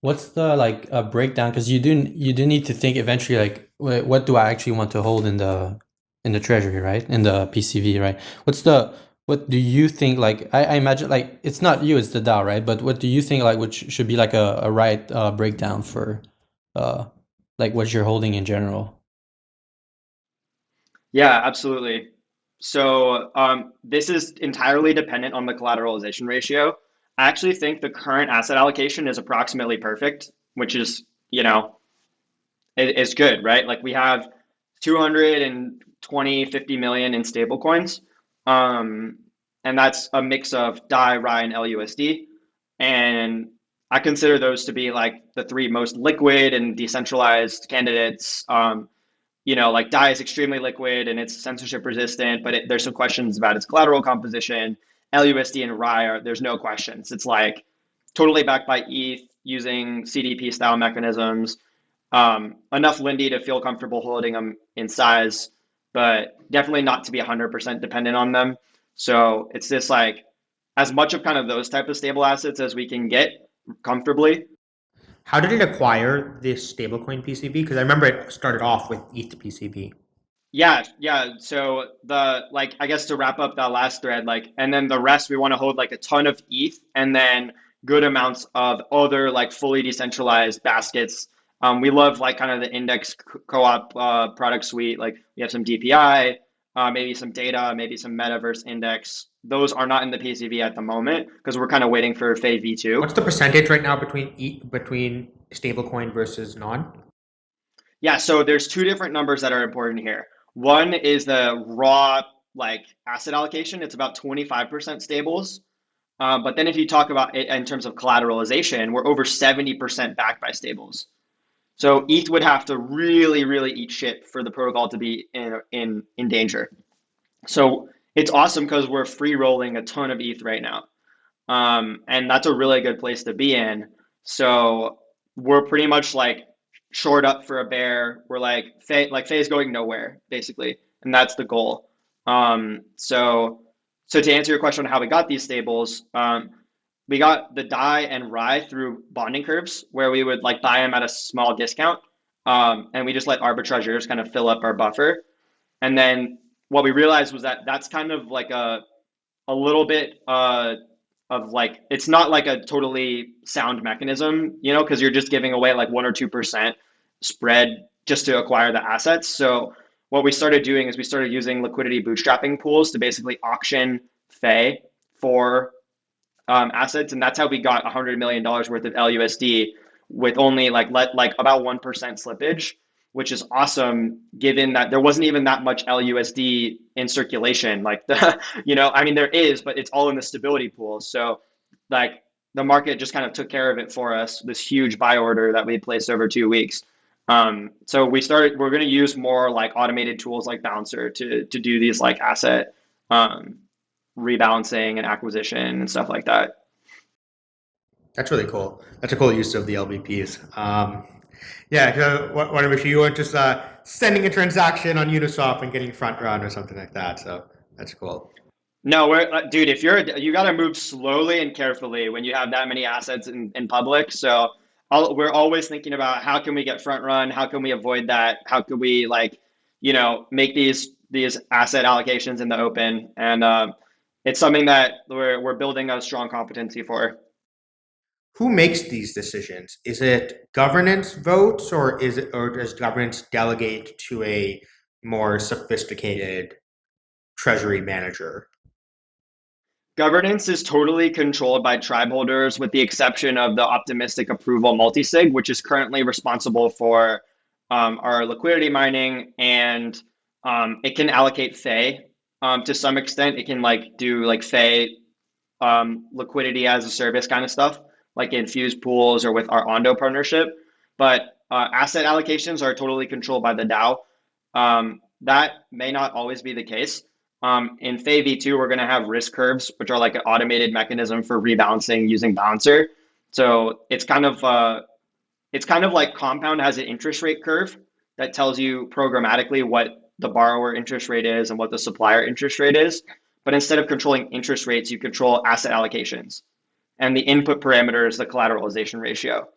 what's the like uh, breakdown? Because you do you do need to think eventually like what do I actually want to hold in the in the treasury, right? In the PCV, right? What's the what do you think like I, I imagine like it's not you it's the DAO right? But what do you think like which should be like a, a right uh, breakdown for uh like what you're holding in general? Yeah absolutely. So um, this is entirely dependent on the collateralization ratio. I actually think the current asset allocation is approximately perfect which is you know it, it's good right? Like we have 220 50 million in stablecoins um, and that's a mix of DAI, RAI, and LUSD. And I consider those to be like the three most liquid and decentralized candidates. Um, you know, like DAI is extremely liquid and it's censorship resistant, but it, there's some questions about its collateral composition. LUSD and RAI are there's no questions. It's like totally backed by ETH using CDP style mechanisms. Um, enough Lindy to feel comfortable holding them in size but definitely not to be 100% dependent on them. So it's just like as much of kind of those type of stable assets as we can get comfortably. How did it acquire this stablecoin PCV? Because I remember it started off with ETH PCV. Yeah, yeah. So the like I guess to wrap up that last thread, like and then the rest we want to hold like a ton of ETH and then good amounts of other like fully decentralized baskets um, we love like kind of the index co-op uh, product suite. Like we have some DPI, uh, maybe some data, maybe some metaverse index. Those are not in the PCV at the moment because we're kind of waiting for Fei V2. What's the percentage right now between e between stablecoin versus non? Yeah, so there's two different numbers that are important here. One is the raw like asset allocation. It's about 25% stables. Uh, but then if you talk about it in terms of collateralization, we're over 70% backed by stables. So ETH would have to really, really eat shit for the protocol to be in in in danger. So it's awesome because we're free rolling a ton of ETH right now, um, and that's a really good place to be in. So we're pretty much like short up for a bear. We're like Fei, like Fei's going nowhere basically, and that's the goal. Um, so so to answer your question on how we got these stables, um, we got the DAI and RAI through bonding curves where we would like buy them at a small discount. Um, and we just let arbitrageurs kind of fill up our buffer. And then what we realized was that that's kind of like a, a little bit uh, of like, it's not like a totally sound mechanism, you know, because you're just giving away like one or 2% spread just to acquire the assets. So what we started doing is we started using liquidity bootstrapping pools to basically auction Fei for um, assets, and that's how we got $100 million worth of LUSD with only like let like about 1% slippage, which is awesome given that there wasn't even that much LUSD in circulation. Like the, you know, I mean, there is, but it's all in the stability pool. So like the market just kind of took care of it for us, this huge buy order that we placed over two weeks. Um, so we started, we're going to use more like automated tools like Balancer to, to do these like asset um, rebalancing and acquisition and stuff like that. That's really cool. That's a cool use of the LBPs. Um, yeah, so want to make sure you weren't just uh, sending a transaction on Uniswap and getting front run or something like that. So that's cool. No, we're, uh, dude, if you're, you got to move slowly and carefully when you have that many assets in, in public. So I'll, we're always thinking about how can we get front run? How can we avoid that? How can we like, you know, make these, these asset allocations in the open? And, uh, it's something that we're, we're building a strong competency for. Who makes these decisions? Is it governance votes or is it, or does governance delegate to a more sophisticated treasury manager? Governance is totally controlled by tribe holders with the exception of the optimistic approval multisig, which is currently responsible for um, our liquidity mining and um, it can allocate Fei um, to some extent. It can like do like Fei um, liquidity as a service kind of stuff, like infused pools or with our Ondo partnership. But uh, asset allocations are totally controlled by the DAO. Um, that may not always be the case. Um, in Fei V2, we're going to have risk curves, which are like an automated mechanism for rebalancing using Balancer. So it's kind of uh, it's kind of like Compound has an interest rate curve that tells you programmatically what the borrower interest rate is and what the supplier interest rate is. But instead of controlling interest rates, you control asset allocations. And the input parameter is the collateralization ratio.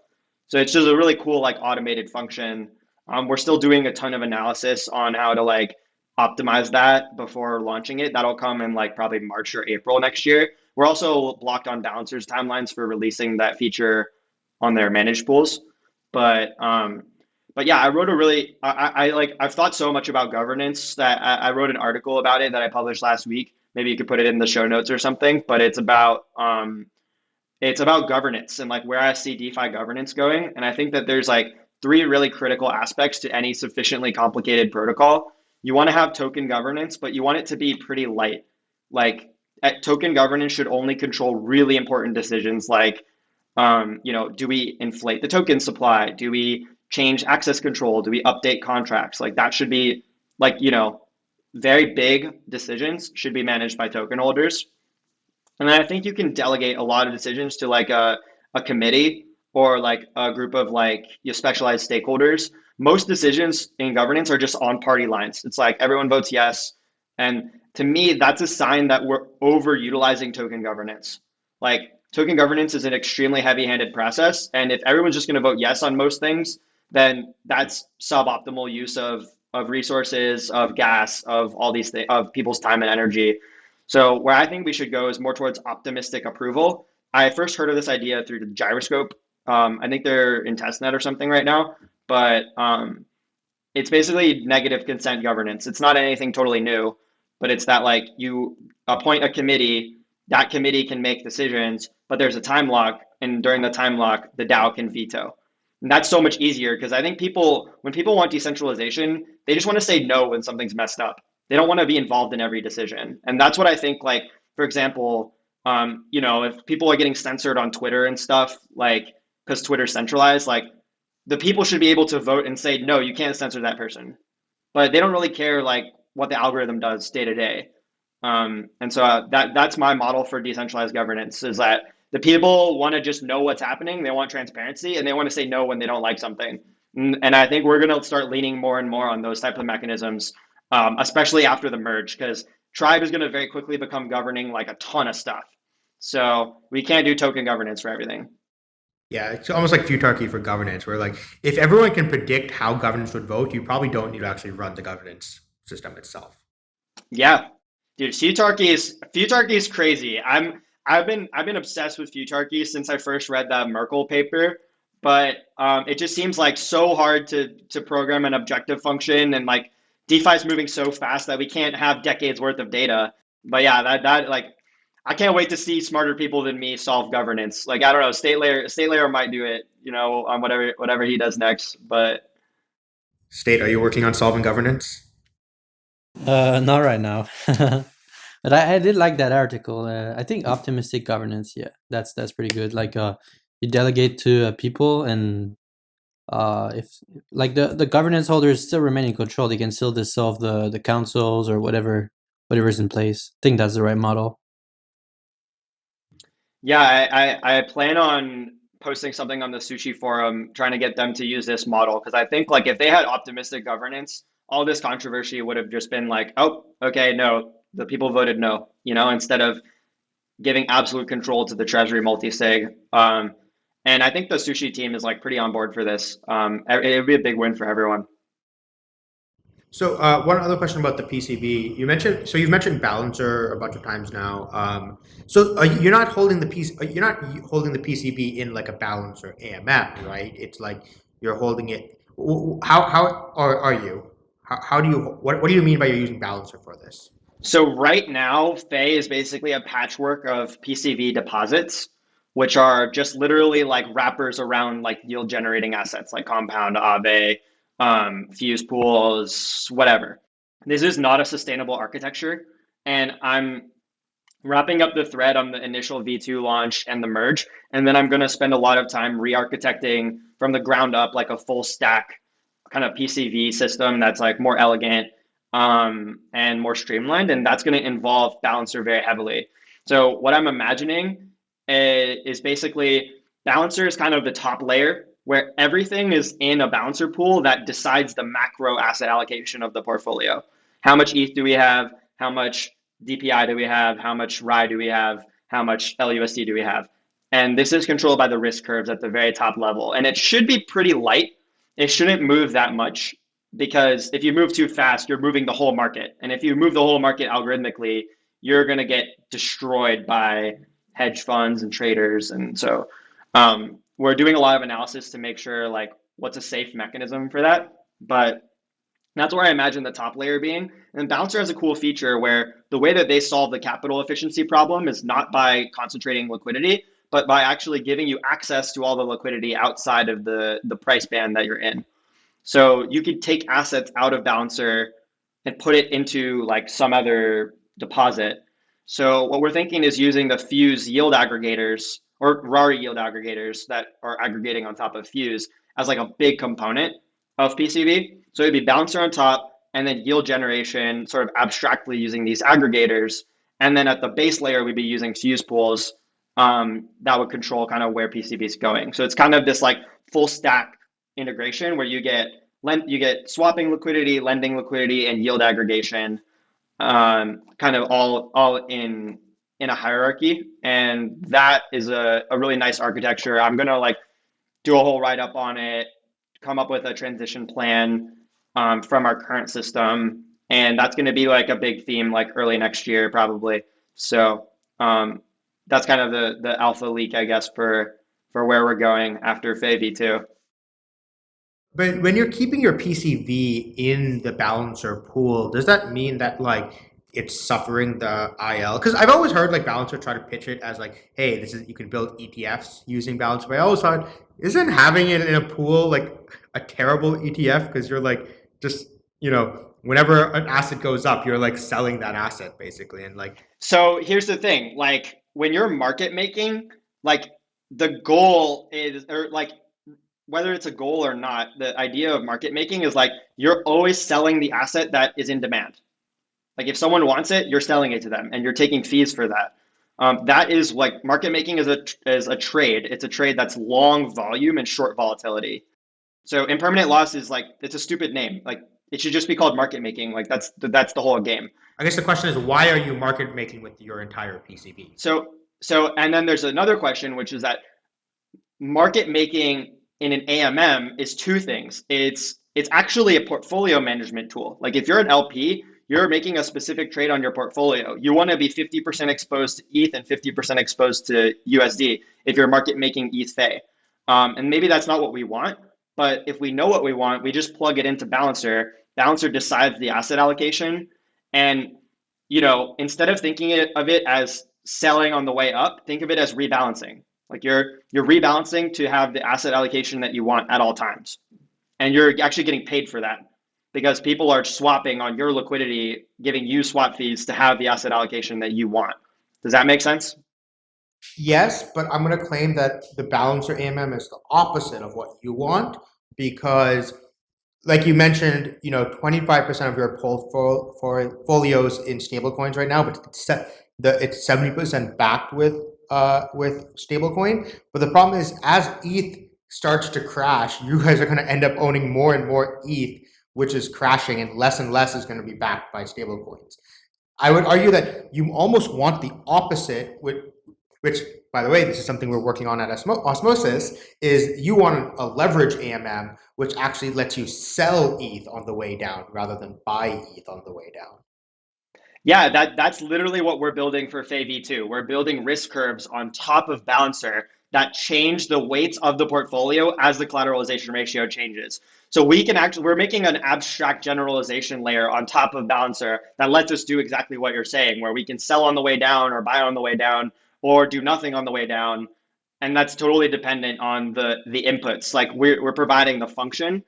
So it's just a really cool like automated function. Um, we're still doing a ton of analysis on how to like optimize that before launching it. That'll come in like probably March or April next year. We're also blocked on Balancer's timelines for releasing that feature on their managed pools. But um, but yeah, I wrote a really, I, I like, I've thought so much about governance that I, I, wrote an article about it that I published last week. Maybe you could put it in the show notes or something, but it's about, um, it's about governance and like where I see DeFi governance going. And I think that there's like three really critical aspects to any sufficiently complicated protocol. You want to have token governance, but you want it to be pretty light. Like token governance should only control really important decisions like, um, you know, do we inflate the token supply? Do we change access control? Do we update contracts? Like that should be like, you know, very big decisions should be managed by token holders. And I think you can delegate a lot of decisions to like a, a committee or like a group of like your specialized stakeholders. Most decisions in governance are just on party lines. It's like everyone votes yes. And to me, that's a sign that we're overutilizing token governance. Like token governance is an extremely heavy handed process. And if everyone's just going to vote yes on most things, then that's suboptimal use of of resources, of gas, of all these things, of people's time and energy. So where I think we should go is more towards optimistic approval. I first heard of this idea through the gyroscope. Um, I think they're in testnet or something right now, but um, it's basically negative consent governance. It's not anything totally new, but it's that like you appoint a committee, that committee can make decisions, but there's a time lock, and during the time lock, the DAO can veto. And that's so much easier because I think people, when people want decentralization, they just want to say no when something's messed up. They don't want to be involved in every decision. And that's what I think, like, for example, um, you know, if people are getting censored on Twitter and stuff, like, because Twitter's centralized, like, the people should be able to vote and say, no, you can't censor that person. But they don't really care, like, what the algorithm does day to day. Um, and so uh, that that's my model for decentralized governance is that the people want to just know what's happening. They want transparency and they want to say no when they don't like something. And I think we're going to start leaning more and more on those type of mechanisms, um, especially after the merge, because Tribe is going to very quickly become governing like a ton of stuff. So we can't do token governance for everything. Yeah, it's almost like futarchy for governance, where like if everyone can predict how governance would vote, you probably don't need to actually run the governance system itself. Yeah, dude, futarchy is futarchy is crazy. I'm I've been I've been obsessed with futarchy since I first read that Merkle paper. but um, it just seems like so hard to to program an objective function and like DeFi is moving so fast that we can't have decades worth of data. But yeah, that that like I can't wait to see smarter people than me solve governance. Like I don't know, state layer state layer might do it, you know, on whatever whatever he does next. But state, are you working on solving governance? Uh, not right now. but I, I did like that article. Uh, I think optimistic governance. Yeah, that's that's pretty good. Like uh, you delegate to uh, people and uh if like the the governance holders still remain in control they can still dissolve the the councils or whatever whatever's in place i think that's the right model yeah i i, I plan on posting something on the sushi forum trying to get them to use this model because i think like if they had optimistic governance all this controversy would have just been like oh okay no the people voted no you know instead of giving absolute control to the treasury multi-sig um, and I think the sushi team is like pretty on board for this. Um, it would be a big win for everyone. So uh, one other question about the PCV. You mentioned so you've mentioned balancer a bunch of times now. Um, so you're not holding the piece. You're not holding the PCV in like a balancer AMM, right? It's like you're holding it. How how are, are you? How, how do you what what do you mean by you're using balancer for this? So right now, Fei is basically a patchwork of PCV deposits which are just literally like wrappers around like yield generating assets like Compound, Aave, um, Fuse pools, whatever. This is not a sustainable architecture. And I'm wrapping up the thread on the initial V2 launch and the merge. And then I'm going to spend a lot of time re architecting from the ground up like a full stack kind of PCV system that's like more elegant um, and more streamlined. And that's going to involve Balancer very heavily. So, what I'm imagining uh, is basically balancer is kind of the top layer where everything is in a balancer pool that decides the macro asset allocation of the portfolio. How much ETH do we have? How much DPI do we have? How much RAI do we have? How much LUSD do we have? And this is controlled by the risk curves at the very top level. And it should be pretty light. It shouldn't move that much because if you move too fast, you're moving the whole market. And if you move the whole market algorithmically, you're going to get destroyed by hedge funds and traders. And so um, we're doing a lot of analysis to make sure like what's a safe mechanism for that. But that's where I imagine the top layer being. And Balancer has a cool feature where the way that they solve the capital efficiency problem is not by concentrating liquidity, but by actually giving you access to all the liquidity outside of the, the price band that you're in. So you could take assets out of Balancer and put it into like some other deposit so what we're thinking is using the Fuse yield aggregators or Rari yield aggregators that are aggregating on top of Fuse as like a big component of PCV. So it'd be balancer on top and then yield generation sort of abstractly using these aggregators. And then at the base layer, we'd be using Fuse pools um, that would control kind of where PCV is going. So it's kind of this like full stack integration where you get lend, you get swapping liquidity, lending liquidity, and yield aggregation um, kind of all all in in a hierarchy, and that is a, a really nice architecture. I'm gonna like do a whole write up on it, come up with a transition plan um, from our current system, and that's gonna be like a big theme like early next year probably. So um, that's kind of the the alpha leak, I guess, for for where we're going after Fei V2. But when you're keeping your PCV in the balancer pool, does that mean that like it's suffering the IL? Because I've always heard like balancer try to pitch it as like, hey, this is you can build ETFs using balancer. But I always thought, isn't having it in a pool like a terrible ETF? Because you're like just you know whenever an asset goes up, you're like selling that asset basically, and like. So here's the thing, like when you're market making, like the goal is or like whether it's a goal or not, the idea of market making is like you're always selling the asset that is in demand. Like if someone wants it, you're selling it to them, and you're taking fees for that. Um, that is like market making is a is a trade. It's a trade that's long volume and short volatility. So impermanent loss is like it's a stupid name. Like it should just be called market making. Like that's that's the whole game. I guess the question is why are you market making with your entire PCV? So so and then there's another question which is that market making in an AMM is two things. It's it's actually a portfolio management tool. Like if you're an LP, you're making a specific trade on your portfolio. You want to be 50% exposed to ETH and 50% exposed to USD if you're market making ETH Fei. Um, and maybe that's not what we want, but if we know what we want, we just plug it into Balancer. Balancer decides the asset allocation. And, you know, instead of thinking of it as selling on the way up, think of it as rebalancing. Like you're you're rebalancing to have the asset allocation that you want at all times. And you're actually getting paid for that because people are swapping on your liquidity, giving you swap fees to have the asset allocation that you want. Does that make sense? Yes, but I'm going to claim that the balancer AMM is the opposite of what you want because like you mentioned, you know, 25% of your portfolios in stablecoins right now, but it's the it's 70% backed with uh with stablecoin. But the problem is as ETH starts to crash, you guys are going to end up owning more and more ETH, which is crashing and less and less is going to be backed by stablecoins. I would argue that you almost want the opposite, which which by the way, this is something we're working on at Osmosis, is you want a leverage AMM, which actually lets you sell ETH on the way down rather than buy ETH on the way down. Yeah, that, that's literally what we're building for Fei V2. We're building risk curves on top of Balancer that change the weights of the portfolio as the collateralization ratio changes. So we can actually, we're making an abstract generalization layer on top of Balancer that lets us do exactly what you're saying, where we can sell on the way down or buy on the way down or do nothing on the way down. And that's totally dependent on the the inputs. Like we're we're providing the function.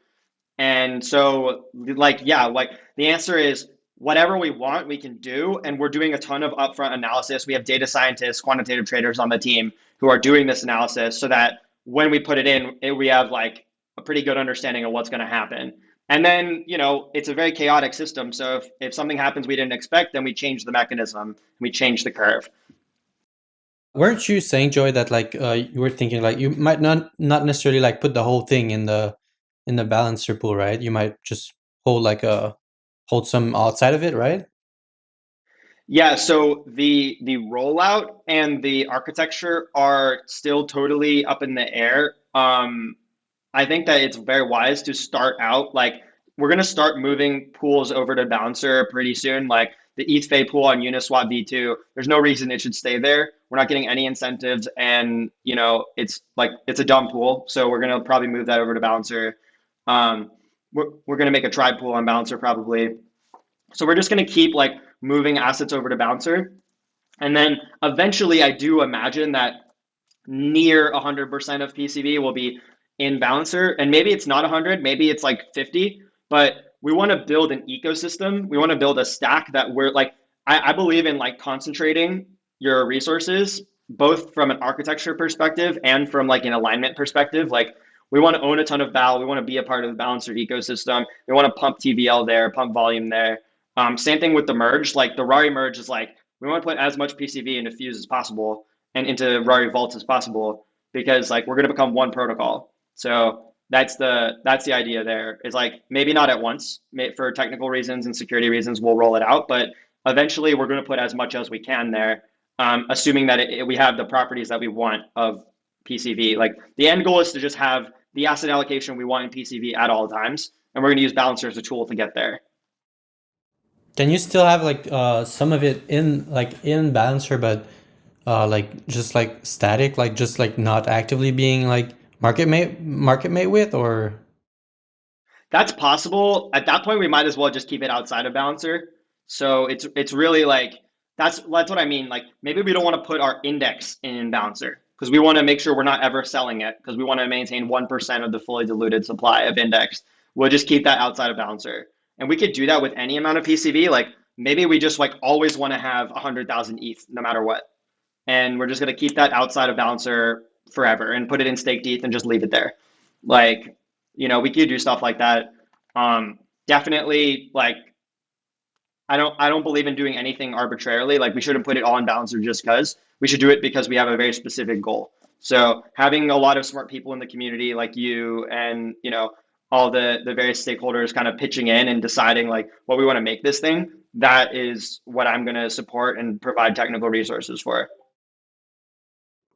And so like yeah, like the answer is whatever we want, we can do. And we're doing a ton of upfront analysis. We have data scientists, quantitative traders on the team who are doing this analysis so that when we put it in, it, we have like a pretty good understanding of what's going to happen. And then, you know, it's a very chaotic system. So if, if something happens we didn't expect, then we change the mechanism, and we change the curve. Weren't you saying, Joey, that like uh, you were thinking like you might not not necessarily like put the whole thing in the in the balancer pool, right? You might just hold like a hold some outside of it, right? Yeah, so the the rollout and the architecture are still totally up in the air. Um, I think that it's very wise to start out like we're gonna start moving pools over to Balancer pretty soon. Like the ETH pool on Uniswap V2, there's no reason it should stay there. We're not getting any incentives, and you know it's like it's a dumb pool. So we're gonna probably move that over to Balancer. Um, we're, we're going to make a tribe pool on Balancer probably. So we're just going to keep like moving assets over to Balancer. And then eventually I do imagine that near 100% of PCV will be in Balancer. And maybe it's not 100, maybe it's like 50, but we want to build an ecosystem. We want to build a stack that we're like, I, I believe in like concentrating your resources, both from an architecture perspective and from like an alignment perspective. Like we want to own a ton of BAL. We want to be a part of the balancer ecosystem. We want to pump TVL there, pump volume there. Um, same thing with the merge. Like the Rari merge is like we want to put as much PCV into Fuse as possible and into Rari Vault as possible because like we're going to become one protocol. So that's the that's the idea there. Is like maybe not at once for technical reasons and security reasons we'll roll it out, but eventually we're going to put as much as we can there, um, assuming that it, it, we have the properties that we want of PCV. Like the end goal is to just have the asset allocation we want in PCV at all times, and we're going to use Balancer as a tool to get there. Can you still have like uh, some of it in like in Balancer, but uh, like just like static, like just like not actively being like market mate market mate with, or? That's possible. At that point, we might as well just keep it outside of Balancer. So it's it's really like that's that's what I mean. Like maybe we don't want to put our index in Balancer because we want to make sure we're not ever selling it because we want to maintain 1% of the fully diluted supply of index. We'll just keep that outside of Balancer. And we could do that with any amount of PCV. Like maybe we just like always want to have 100,000 ETH no matter what. And we're just going to keep that outside of Balancer forever and put it in staked ETH and just leave it there. Like, you know, we could do stuff like that. Um, definitely like I don't I don't believe in doing anything arbitrarily. Like we shouldn't put it all in Balancer just because we should do it because we have a very specific goal. So having a lot of smart people in the community like you and you know all the the various stakeholders kind of pitching in and deciding like what we want to make this thing that is what i'm going to support and provide technical resources for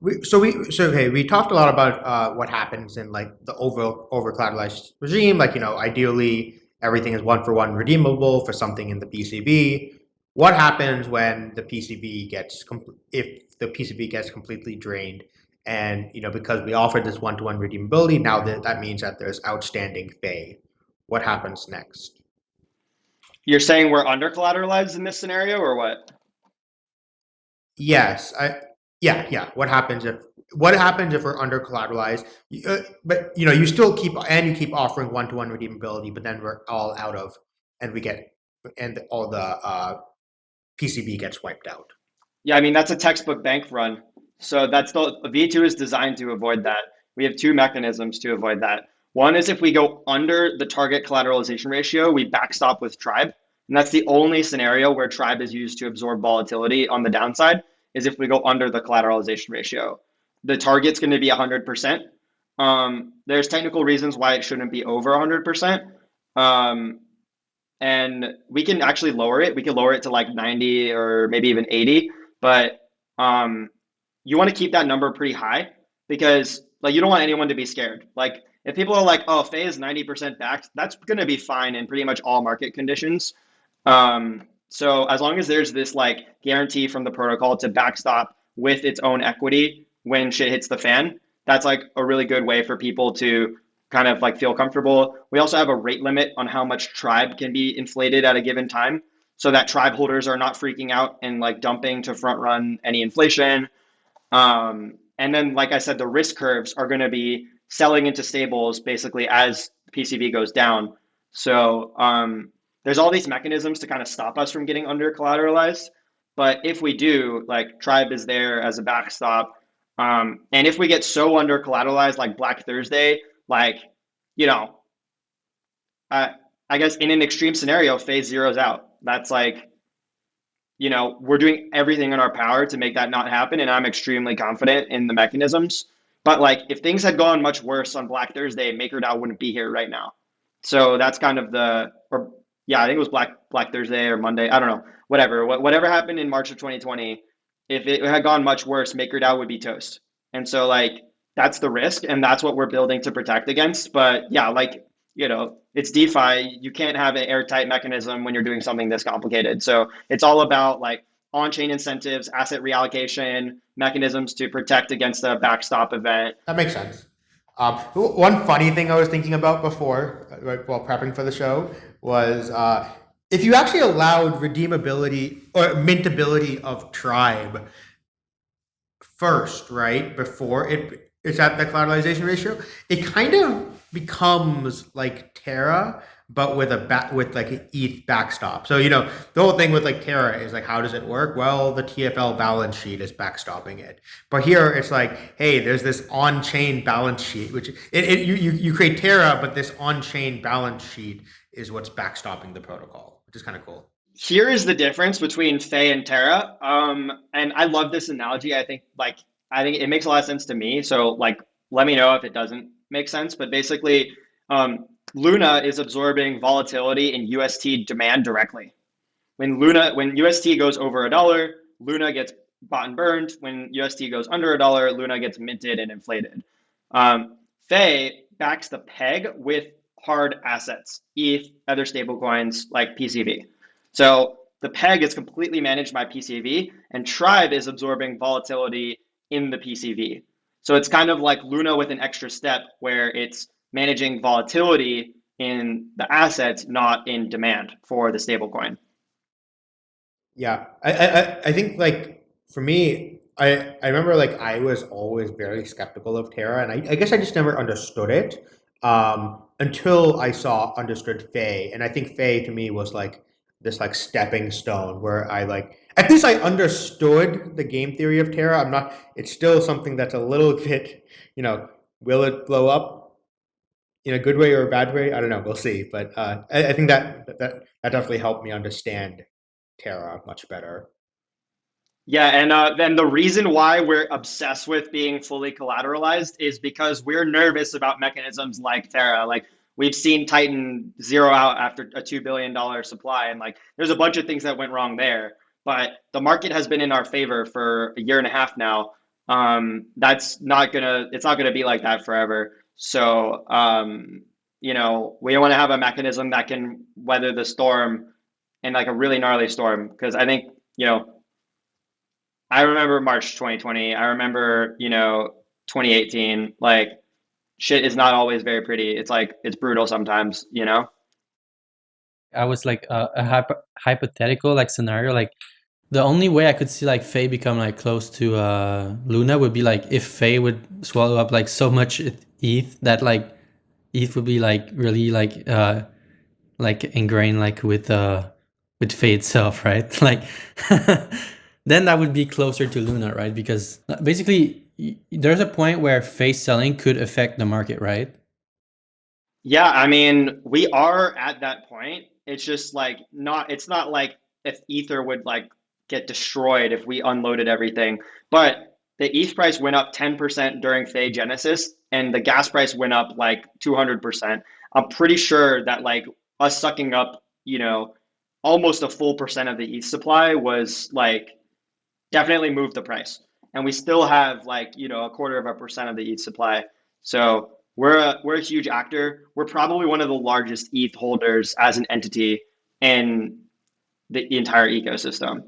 we, so we so okay we talked a lot about uh, what happens in like the over over collateralized regime like you know ideally everything is one for one redeemable for something in the PCV what happens when the PCV gets if the PCV gets completely drained and you know because we offered this one-to-one redeemability, now that that means that there's outstanding Fei. What happens next? You're saying we're under collateralized in this scenario, or what? Yes, I yeah yeah. What happens if what happens if we're under collateralized? Uh, but you know you still keep and you keep offering one-to-one redeemability, but then we're all out of and we get and all the uh, PCV gets wiped out. Yeah, I mean that's a textbook bank run. So that's the V2 is designed to avoid that. We have two mechanisms to avoid that. One is if we go under the target collateralization ratio, we backstop with tribe. And that's the only scenario where tribe is used to absorb volatility on the downside is if we go under the collateralization ratio. The target's going to be 100%. Um, there's technical reasons why it shouldn't be over 100%. Um, and we can actually lower it. We can lower it to like 90 or maybe even 80. But um, you want to keep that number pretty high because like you don't want anyone to be scared. Like if people are like, oh, Fei is 90% backed, that's going to be fine in pretty much all market conditions. Um, so as long as there's this like guarantee from the protocol to backstop with its own equity when shit hits the fan, that's like a really good way for people to kind of like feel comfortable. We also have a rate limit on how much tribe can be inflated at a given time so that tribe holders are not freaking out and like dumping to front run any inflation. Um, and then, like I said, the risk curves are going to be selling into stables basically as PCV goes down. So um, there's all these mechanisms to kind of stop us from getting under collateralized. But if we do, like Tribe is there as a backstop. Um, and if we get so under collateralized like Black Thursday, like, you know, I guess in an extreme scenario, phase zeroes out. That's like you know, we're doing everything in our power to make that not happen. And I'm extremely confident in the mechanisms. But like if things had gone much worse on Black Thursday, MakerDAO wouldn't be here right now. So that's kind of the or yeah, I think it was Black Black Thursday or Monday. I don't know. Whatever. Whatever happened in March of 2020, if it had gone much worse, MakerDAO would be toast. And so like that's the risk and that's what we're building to protect against. But yeah, like you know, it's DeFi. You can't have an airtight mechanism when you're doing something this complicated. So it's all about like on-chain incentives, asset reallocation mechanisms to protect against a backstop event. That makes sense. Um, one funny thing I was thinking about before, right, while prepping for the show, was uh, if you actually allowed redeemability or mintability of Tribe first, right, before it it's at the collateralization ratio, it kind of becomes like Terra, but with a back with like an ETH backstop. So you know the whole thing with like Terra is like how does it work? Well, the TFL balance sheet is backstopping it. But here it's like, hey, there's this on-chain balance sheet, which it, it you, you create Terra, but this on-chain balance sheet is what's backstopping the protocol, which is kind of cool. Here is the difference between Fei and Terra. Um, and I love this analogy. I think like I think it makes a lot of sense to me. So like let me know if it doesn't make sense. But basically, um, Luna is absorbing volatility in UST demand directly. When Luna, when UST goes over a dollar, Luna gets bought and burned. When UST goes under a dollar, Luna gets minted and inflated. Um, Fei backs the peg with hard assets, ETH, other stablecoins like PCV. So the peg is completely managed by PCV, and Tribe is absorbing volatility in the PCV. So it's kind of like Luna with an extra step where it's managing volatility in the assets, not in demand for the stablecoin. Yeah, I, I I think like for me, I I remember like I was always very skeptical of Terra, and I, I guess I just never understood it um, until I saw understood Fei, and I think Fei to me was like this like stepping stone where I like at least I understood the game theory of Terra. I'm not. It's still something that's a little bit, you know, will it blow up in a good way or a bad way? I don't know. We'll see. But uh, I, I think that that that definitely helped me understand Terra much better. Yeah, and uh, then the reason why we're obsessed with being fully collateralized is because we're nervous about mechanisms like Terra. Like we've seen Titan zero out after a two billion dollar supply, and like there's a bunch of things that went wrong there but the market has been in our favor for a year and a half now. Um, that's not gonna, it's not gonna be like that forever. So, um, you know, we want to have a mechanism that can weather the storm and like a really gnarly storm. Because I think, you know, I remember March 2020. I remember, you know, 2018. Like shit is not always very pretty. It's like it's brutal sometimes, you know. I was like uh, a hypo hypothetical like scenario. Like the only way I could see like Fei become like close to uh, Luna would be like if Fei would swallow up like so much ETH that like ETH would be like really like uh like ingrained like with uh with Fei itself, right? Like then that would be closer to Luna, right? Because basically there's a point where face selling could affect the market, right? Yeah, I mean, we are at that point. It's just like not it's not like if Ether would like get destroyed if we unloaded everything. But the ETH price went up 10% during Fei Genesis and the gas price went up like 200%. I'm pretty sure that like us sucking up, you know, almost a full percent of the ETH supply was like definitely moved the price. And we still have like, you know, a quarter of a percent of the ETH supply. So we're a, we're a huge actor. We're probably one of the largest ETH holders as an entity in the entire ecosystem.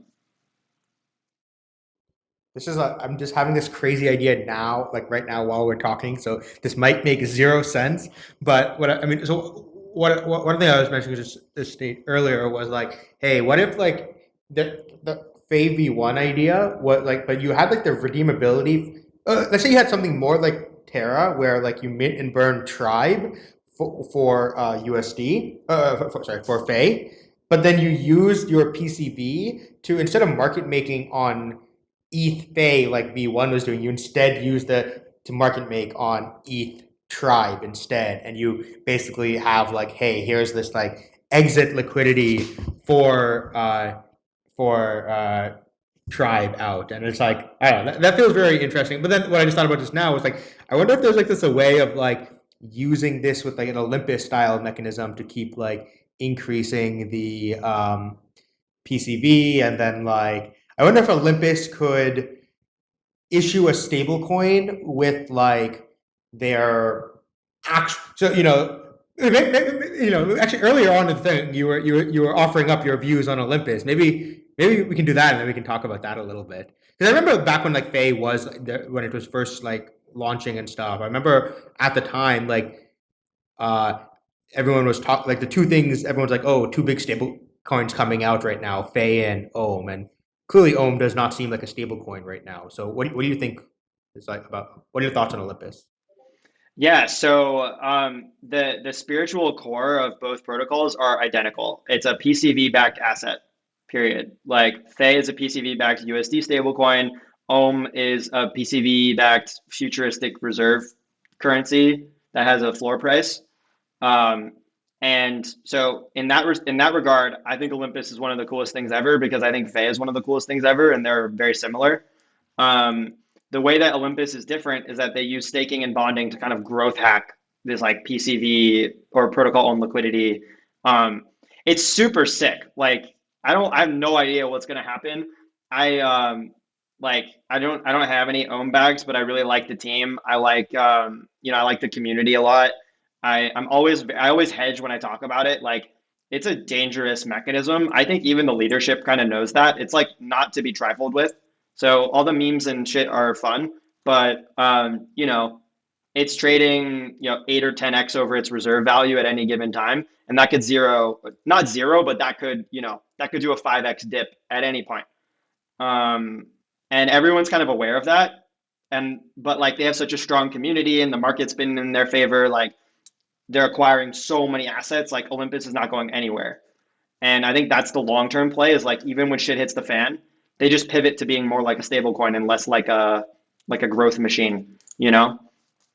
This is I'm just having this crazy idea now, like right now while we're talking. So this might make zero sense, but what I, I mean, so what, what one thing I was mentioning just this state earlier was like, hey, what if like the the Fei V1 idea, what like, but you had like the redeemability. Uh, let's say you had something more like Terra, where like you mint and burn Tribe for, for uh, USD, uh, for, sorry, for Fei, but then you used your PCV to instead of market making on ETH Fei like V1 was doing, you instead use the to market make on ETH Tribe instead, and you basically have like, hey, here's this like exit liquidity for uh, for uh, Tribe out, and it's like I don't know, that, that feels very interesting. But then what I just thought about just now was like, I wonder if there's like this a way of like using this with like an Olympus style mechanism to keep like increasing the um, PCV, and then like I wonder if Olympus could issue a stable coin with like their actual, so you know, you know, actually earlier on in the thing, you were you were you were offering up your views on Olympus. Maybe maybe we can do that, and then we can talk about that a little bit. Because I remember back when like Fei was when it was first like launching and stuff. I remember at the time like uh everyone was talking like the two things everyone's like, oh, two big stable coins coming out right now, Fei and Ohm, and clearly Ohm does not seem like a stable coin right now. So what what do you think is like about what are your thoughts on Olympus? Yeah, so um, the the spiritual core of both protocols are identical. It's a PCV backed asset. Period. Like Fei is a PCV backed USD stablecoin. Ohm is a PCV backed futuristic reserve currency that has a floor price. Um, and so in that in that regard, I think Olympus is one of the coolest things ever because I think Fei is one of the coolest things ever, and they're very similar. Um, the way that Olympus is different is that they use staking and bonding to kind of growth hack this like PCV or protocol on liquidity. Um, it's super sick. Like I don't, I have no idea what's gonna happen. I um, like I don't, I don't have any Ohm bags, but I really like the team. I like, um, you know, I like the community a lot. I, I'm always I always hedge when I talk about it. Like it's a dangerous mechanism. I think even the leadership kind of knows that. It's like not to be trifled with. So all the memes and shit are fun, but um, you know, it's trading, you know, eight or 10x over its reserve value at any given time. And that could zero, not zero, but that could, you know, that could do a 5x dip at any point. Um, and everyone's kind of aware of that. And but like they have such a strong community and the market's been in their favor, like they're acquiring so many assets. Like Olympus is not going anywhere. And I think that's the long term play is like even when shit hits the fan, they just pivot to being more like a stable coin and less like a like a growth machine, you know?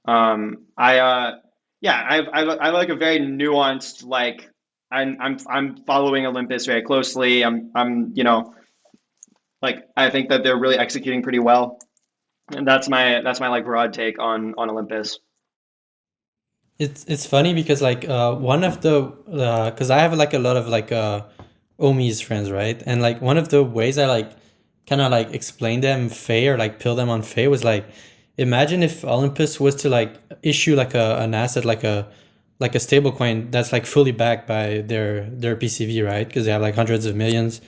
Um I uh yeah, I've I've I like a very nuanced like I'm I'm I'm following Olympus very closely. I'm I'm you know like I think that they're really executing pretty well. And that's my that's my like broad take on on Olympus. It's it's funny because like uh, one of the because uh, I have like a lot of like uh, Ohmies friends, right? And like one of the ways I like kind of like explain them Fei or like pill them on Fei was like imagine if Olympus was to like issue like a an asset like a like a stable coin that's like fully backed by their their PCV, right? Because they have like hundreds of millions.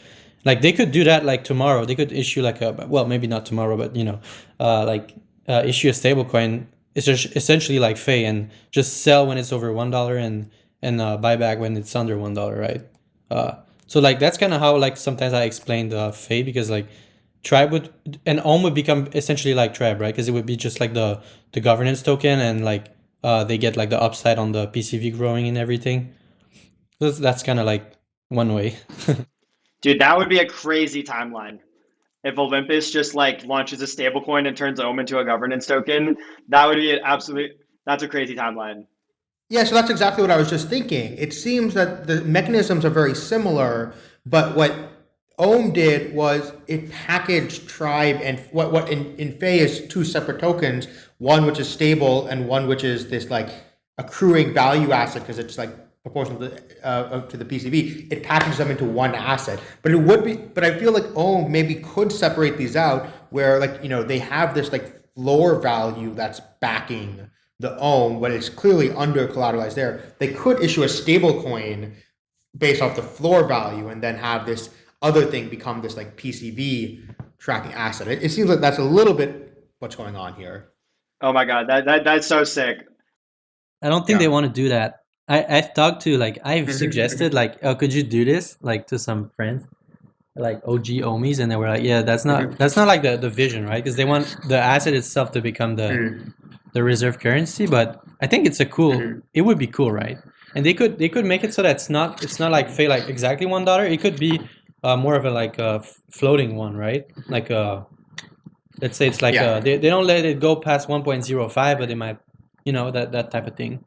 Like they could do that like tomorrow. They could issue like a well maybe not tomorrow, but you know, uh, like uh, issue a stablecoin it's just essentially like Fei and just sell when it's over one dollar and and uh, buy back when it's under one dollar, right? Uh, so like that's kind of how like sometimes I explain the Fei because like Tribe would and Ohm would become essentially like Tribe, right? Because it would be just like the the governance token and like uh, they get like the upside on the PCV growing and everything. That's, that's kind of like one way. Dude, that would be a crazy timeline. If Olympus just like launches a stablecoin and turns Ohm into a governance token, that would be an absolute. That's a crazy timeline. Yeah, so that's exactly what I was just thinking. It seems that the mechanisms are very similar, but what Ohm did was it packaged Tribe and what what in, in Fei is two separate tokens, one which is stable and one which is this like accruing value asset because it's like proportional to, uh, to the PCV, it packages them into one asset. But it would be, but I feel like Ohm maybe could separate these out where like, you know, they have this like floor value that's backing the Ohm, but it's clearly under collateralized there. They could issue a stable coin based off the floor value and then have this other thing become this like PCV tracking asset. It, it seems like that's a little bit what's going on here. Oh my God, that, that that's so sick. I don't think yeah. they want to do that I, I've talked to like I've suggested like oh could you do this like to some friends like OG Ohmies and they were like yeah that's not that's not like the, the vision right because they want the asset itself to become the mm-hmm. the reserve currency but I think it's a cool mm-hmm. it would be cool right and they could they could make it so that it's not it's not like say like exactly one dollar it could be uh, more of a like a floating one right like a uh, let's say it's like yeah. a, they, they don't let it go past 1.05 but they might you know that that type of thing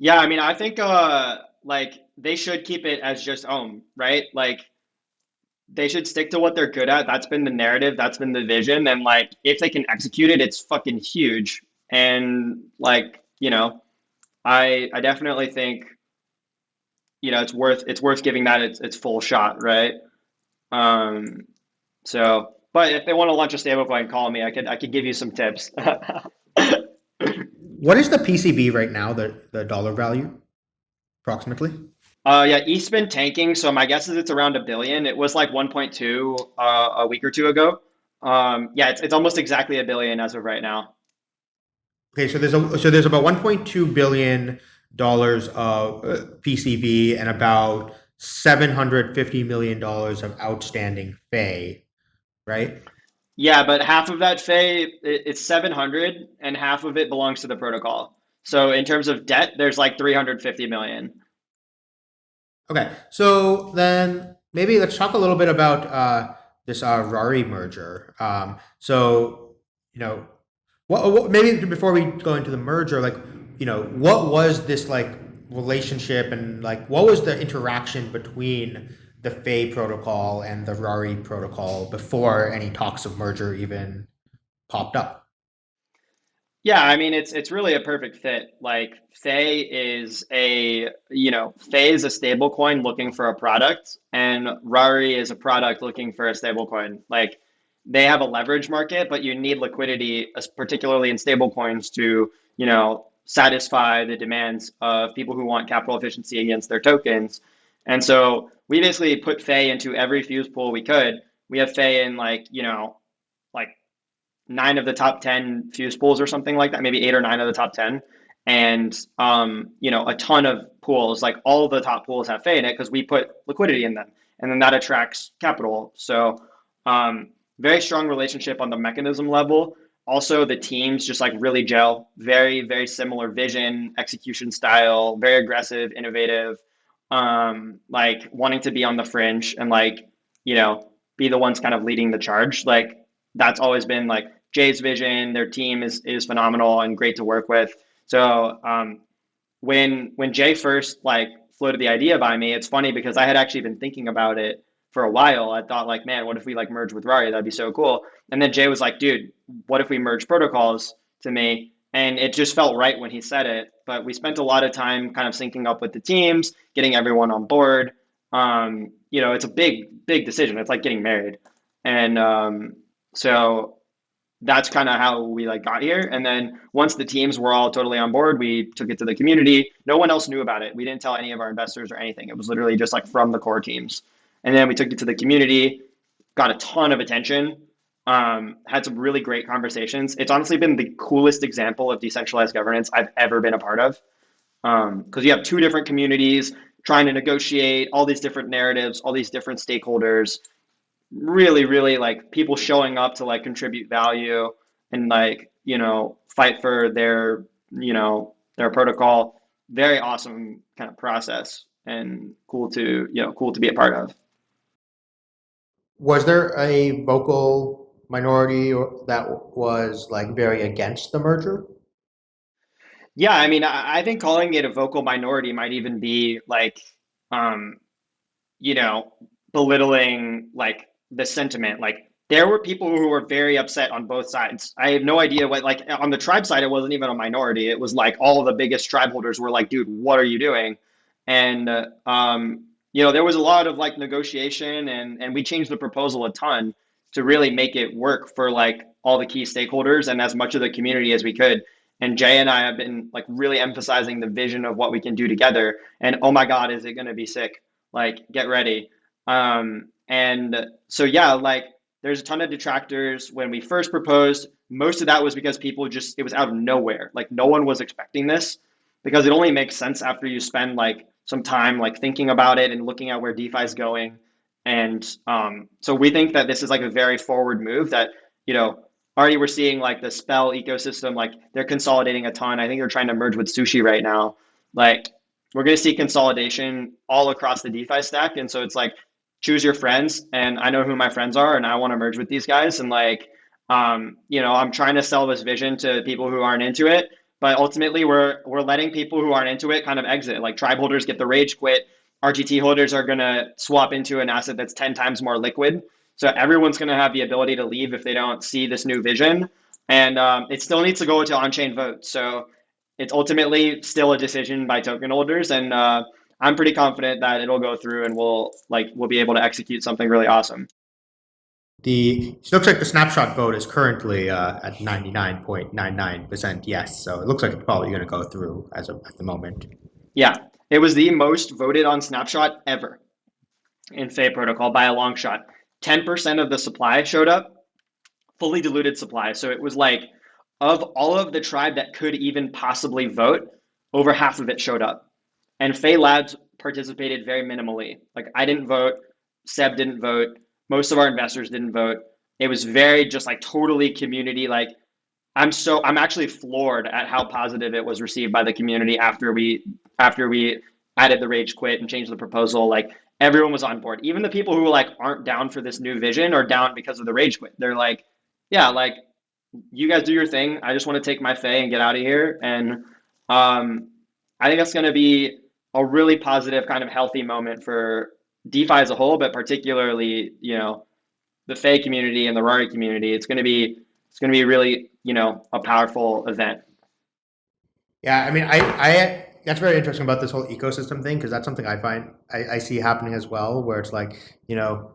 yeah, I mean, I think uh like they should keep it as just Ohm, right? Like they should stick to what they're good at. That's been the narrative, that's been the vision, and like if they can execute it, it's fucking huge. And like, you know, I I definitely think you know, it's worth it's worth giving that its its full shot, right? Um so but if they want to launch a stablecoin, call me. I could I could give you some tips. What is the PCV right now, the, the dollar value, approximately? Uh, yeah, ETH's been tanking, so my guess is it's around a billion. It was like 1.2 uh, a week or two ago. Um, yeah, it's, it's almost exactly a billion as of right now. Okay, so there's a so there's about 1.2 billion dollars of uh, PCV and about 750 million dollars of outstanding Fei, right? Yeah, but half of that Fei, it's 700 and half of it belongs to the protocol. So in terms of debt, there's like 350 million. Okay, so then maybe let's talk a little bit about uh, this uh, Rari merger. Um, so, you know, what, what, maybe before we go into the merger, like, you know, what was this like relationship and like what was the interaction between the Fei protocol and the Rari protocol before any talks of merger even popped up. Yeah, I mean it's it's really a perfect fit. Like Fei is a you know Fei is a stable coin looking for a product, and Rari is a product looking for a stable coin. Like they have a leverage market, but you need liquidity, particularly in stable coins, to you know satisfy the demands of people who want capital efficiency against their tokens. And so we basically put Fei into every fuse pool we could. We have Fei in like, you know, like nine of the top 10 fuse pools or something like that, maybe eight or nine of the top 10. And, um, you know, a ton of pools, like all the top pools have Fei in it because we put liquidity in them and then that attracts capital. So, um, very strong relationship on the mechanism level. Also, the teams just like really gel, very, very similar vision, execution style, very aggressive, innovative um, like wanting to be on the fringe and like, you know, be the ones kind of leading the charge. Like that's always been like Jay's vision. Their team is is phenomenal and great to work with. So um, when when Jay first like floated the idea by me, it's funny because I had actually been thinking about it for a while. I thought like, man, what if we like merge with Rari? That'd be so cool. And then Jay was like, dude, what if we merge protocols to me? And it just felt right when he said it. But we spent a lot of time kind of syncing up with the teams, getting everyone on board. Um, you know, it's a big, big decision. It's like getting married. And um, so that's kind of how we like got here. And then once the teams were all totally on board, we took it to the community. No one else knew about it. We didn't tell any of our investors or anything. It was literally just like from the core teams. And then we took it to the community, got a ton of attention. Um, had some really great conversations. It's honestly been the coolest example of decentralized governance I've ever been a part of. Because um, you have two different communities trying to negotiate all these different narratives, all these different stakeholders. Really, really like people showing up to like contribute value and like you know fight for their you know their protocol. Very awesome kind of process and cool to you know cool to be a part of. Was there a vocal minority that was like very against the merger? Yeah, I mean, I, think calling it a vocal minority might even be like, um, you know, belittling like the sentiment. Like there were people who were very upset on both sides. I have no idea what like on the tribe side, it wasn't even a minority. It was like all the biggest tribe holders were like, dude, what are you doing? And uh, um, you know, there was a lot of like negotiation and and we changed the proposal a ton to really make it work for like all the key stakeholders and as much of the community as we could. And Jay and I have been like really emphasizing the vision of what we can do together. And oh my God, is it going to be sick? Like, get ready. Um, and so, yeah, like there's a ton of detractors. When we first proposed, most of that was because people just, it was out of nowhere. Like, no one was expecting this because it only makes sense after you spend like some time like thinking about it and looking at where DeFi is going. And um, so we think that this is like a very forward move that, you know, already we're seeing like the spell ecosystem like they're consolidating a ton. I think they're trying to merge with sushi right now. Like we're going to see consolidation all across the defi stack. And so it's like choose your friends. And i know who my friends are and i want to merge with these guys. And like um, you know i'm trying to sell this vision to people who aren't into it but ultimately we're we're letting people who aren't into it kind of exit like tribe holders get the rage quit rgt holders are going to swap into an asset that's 10 times more liquid so everyone's going to have the ability to leave if they don't see this new vision. And um, it still needs to go to on-chain vote. So it's ultimately still a decision by token holders. And uh, I'm pretty confident that it'll go through and we'll like we'll be able to execute something really awesome. The it looks like the snapshot vote is currently uh, at 99.99% yes. So it looks like it's probably going to go through as of at the moment. Yeah, it was the most voted on snapshot ever in Fei protocol by a long shot. 10% of the supply showed up, fully diluted supply. So it was like, of all of the tribe that could even possibly vote, over half of it showed up. And Fei Labs participated very minimally. Like I didn't vote, Seb didn't vote, most of our investors didn't vote. It was very just like totally community. Like I'm so I'm actually floored at how positive it was received by the community after we after we added the rage quit and changed the proposal. Like everyone was on board. Even the people who like aren't down for this new vision are down because of the rage quit. They're like, yeah, like you guys do your thing. I just want to take my Fei and get out of here. And um, I think that's going to be a really positive kind of healthy moment for DeFi as a whole, but particularly, you know, the Fei community and the Rari community. It's going to be it's going to be really, you know, a powerful event. Yeah, I mean, I I that's very interesting about this whole ecosystem thing because that's something I find I, I, see happening as well, where it's like you know,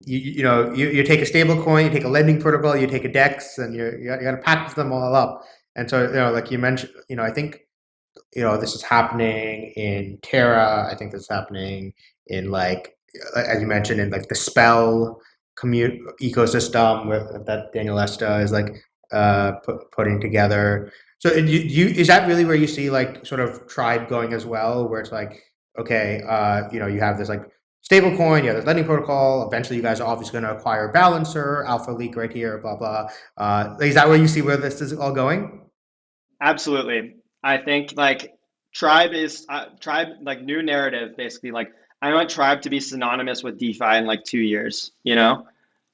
you you know you, you take a stable coin, you take a lending protocol, you take a DEX, and you're you got to package them all up. And so you know, like you mentioned, you know, I think you know this is happening in Terra. I think this is happening in like as you mentioned in like the spell commute ecosystem with, that Daniele Sesta is like uh, put, putting together. So you, you, is that really where you see like sort of tribe going as well, where it's like, okay, uh, you know, you have this like stable coin, you have this lending protocol. Eventually, you guys are obviously going to acquire Balancer, Alpha Leak right here, blah blah. Uh, is that where you see where this is all going? Absolutely. I think like tribe is uh, tribe like new narrative basically like I want tribe to be synonymous with DeFi in like two years, you know,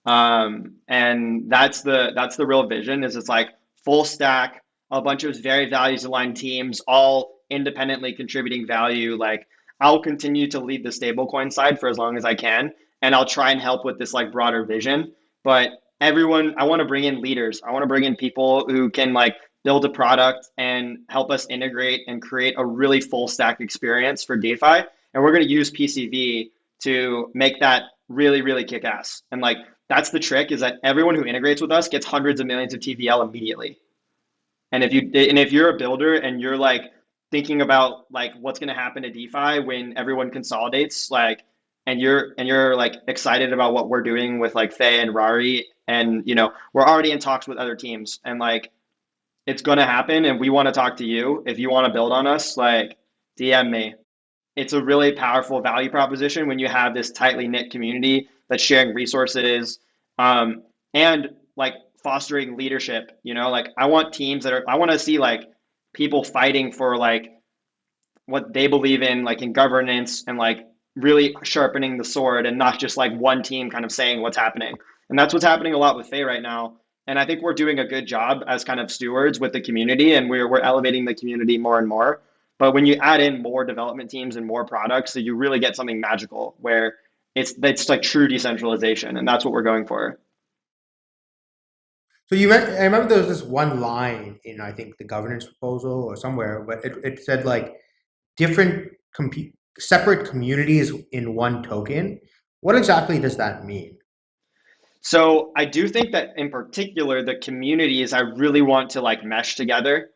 um, and that's the that's the real vision. Is it's like full stack a bunch of very values aligned teams, all independently contributing value. Like I'll continue to lead the stablecoin side for as long as I can, and I'll try and help with this like broader vision. But everyone, I want to bring in leaders. I want to bring in people who can like build a product and help us integrate and create a really full stack experience for DeFi. And we're going to use PCV to make that really, really kick ass. And like that's the trick is that everyone who integrates with us gets hundreds of millions of TVL immediately. And if you and if you're a builder and you're like thinking about like what's going to happen to DeFi when everyone consolidates, like and you're and you're like excited about what we're doing with like Fei and Rari, and you know we're already in talks with other teams, and like it's gonna happen, and we want to talk to you if you want to build on us, like DM me. It's a really powerful value proposition when you have this tightly knit community that's sharing resources, um, and like fostering leadership. You know, like I want teams that are I want to see like people fighting for like what they believe in, like in governance and like really sharpening the sword and not just like one team kind of saying what's happening. And that's what's happening a lot with Fei right now. And I think we're doing a good job as kind of stewards with the community and we're, we're elevating the community more and more. But when you add in more development teams and more products, so you really get something magical where it's it's like true decentralization, and that's what we're going for. So you, I remember there was this one line in I think the governance proposal or somewhere, but it, it said like different compu- separate communities in one token. What exactly does that mean? So I do think that in particular the communities I really want to like mesh together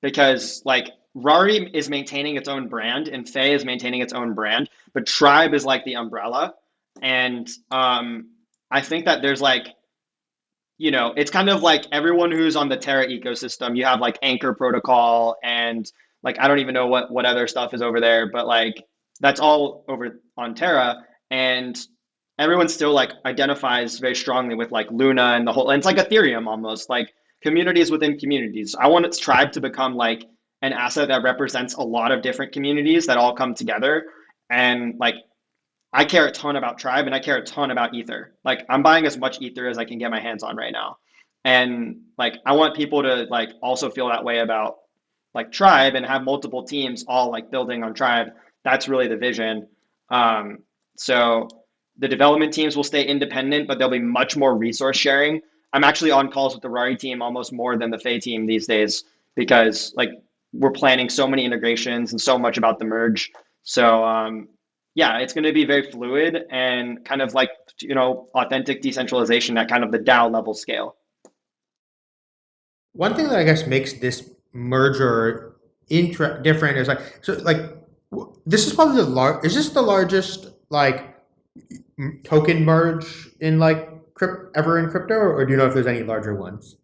because like Rari is maintaining its own brand and Fei is maintaining its own brand, but Tribe is like the umbrella. And um, I think that there's like you know, it's kind of like everyone who's on the Terra ecosystem. You have like Anchor Protocol and like I don't even know what what other stuff is over there, but like that's all over on Terra, and everyone still like identifies very strongly with like Luna and the whole. And it's like Ethereum almost like communities within communities. I want its tribe to become like an asset that represents a lot of different communities that all come together and like I care a ton about Tribe and I care a ton about Ether. Like I'm buying as much Ether as I can get my hands on right now. And like I want people to like also feel that way about like Tribe and have multiple teams all like building on Tribe. That's really the vision. Um, so the development teams will stay independent, but there'll be much more resource sharing. I'm actually on calls with the Rari team almost more than the Fei team these days because like we're planning so many integrations and so much about the merge. So um, yeah, it's going to be very fluid and kind of like, you know, authentic decentralization at kind of the DAO level scale. One thing that I guess makes this merger intra- different is like, so like, this is probably the large, is this the largest like token merge in like ever in crypto or do you know if there's any larger ones?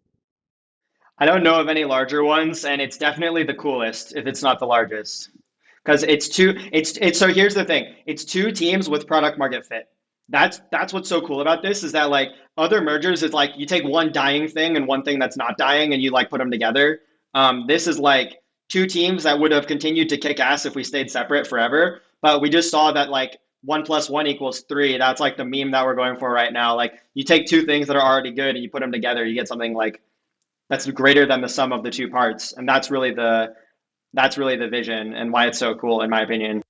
I don't know of any larger ones and it's definitely the coolest if it's not the largest. Because it's two it's it's so here's the thing. It's two teams with product market fit. That's that's what's so cool about this is that like other mergers is like you take one dying thing and one thing that's not dying and you like put them together. Um, this is like two teams that would have continued to kick ass if we stayed separate forever but we just saw that like one plus one equals three. That's like the meme that we're going for right now. Like you take two things that are already good and you put them together you get something like that's greater than the sum of the two parts. And that's really the that's really the vision and why it's so cool in my opinion.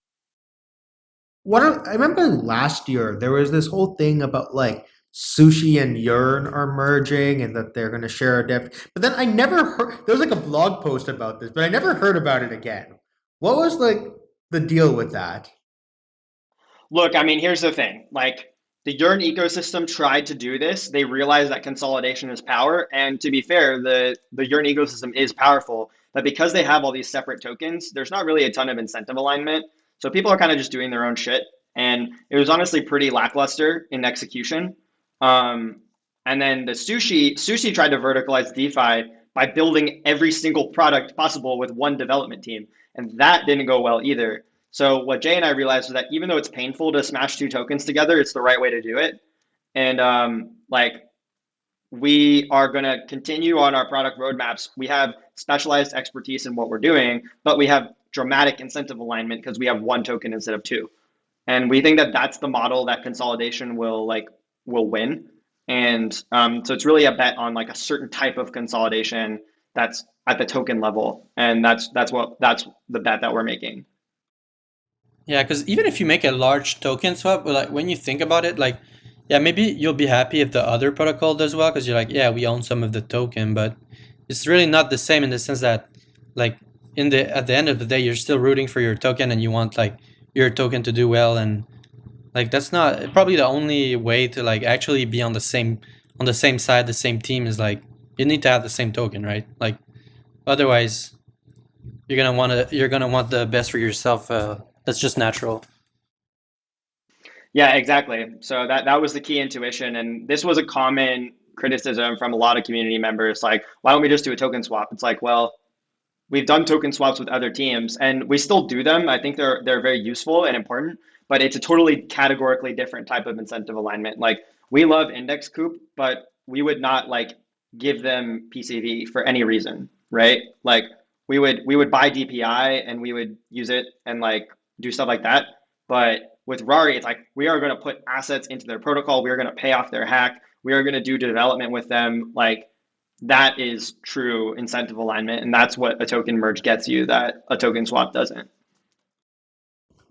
What are, i remember last year there was this whole thing about like sushi and yearn are merging and that they're going to share a depth. But then i never heard there was like a blog post about this but i never heard about it again. What was like the deal with that? Look i mean here's the thing. Like the yearn ecosystem tried to do this they realized that consolidation is power and to be fair the the yearn ecosystem is powerful but because they have all these separate tokens, there's not really a ton of incentive alignment. So people are kind of just doing their own shit. And it was honestly pretty lackluster in execution. Um, and then the sushi, sushi tried to verticalize DeFi by building every single product possible with one development team. And that didn't go well either. So what Jay and I realized was that even though it's painful to smash two tokens together, it's the right way to do it. And um, like we are going to continue on our product roadmaps. We have specialized expertise in what we're doing, but we have dramatic incentive alignment because we have one token instead of two. And we think that that's the model that consolidation will like will win. And um, so it's really a bet on like a certain type of consolidation that's at the token level, and that's that's what that's the bet that we're making. Yeah, because even if you make a large token swap, like when you think about it, like yeah, maybe you'll be happy if the other protocol does well because you're like, yeah, we own some of the token, but it's really not the same in the sense that like in the at the end of the day, you're still rooting for your token and you want like your token to do well and like that's not probably the only way to like actually be on the same on the same side, the same team is like you need to have the same token, right? Like otherwise you're gonna want to you're gonna want the best for yourself. Uh, that's just natural. Yeah, exactly. So that that was the key intuition, and this was a common criticism from a lot of community members. Like, why don't we just do a token swap? It's like, well, we've done token swaps with other teams, and we still do them. I think they're they're very useful and important, but it's a totally categorically different type of incentive alignment. Like, we love index coop, but we would not like give them PCV for any reason, right? Like, we would we would buy DPI and we would use it and like do stuff like that, but with Rari, it's like we are going to put assets into their protocol. We are going to pay off their hack. We are going to do development with them. Like that is true incentive alignment, and that's what a token merge gets you that a token swap doesn't.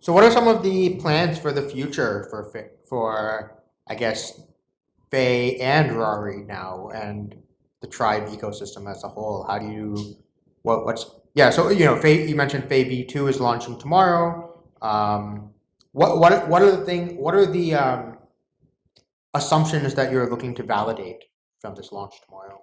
So, what are some of the plans for the future for for I guess Fei and Rari now, and the Tribe ecosystem as a whole? How do you what what's yeah? So you know, Fei, you mentioned Fei V two is launching tomorrow. Um, what what what are the thing? What are the um, assumptions that you're looking to validate from this launch tomorrow?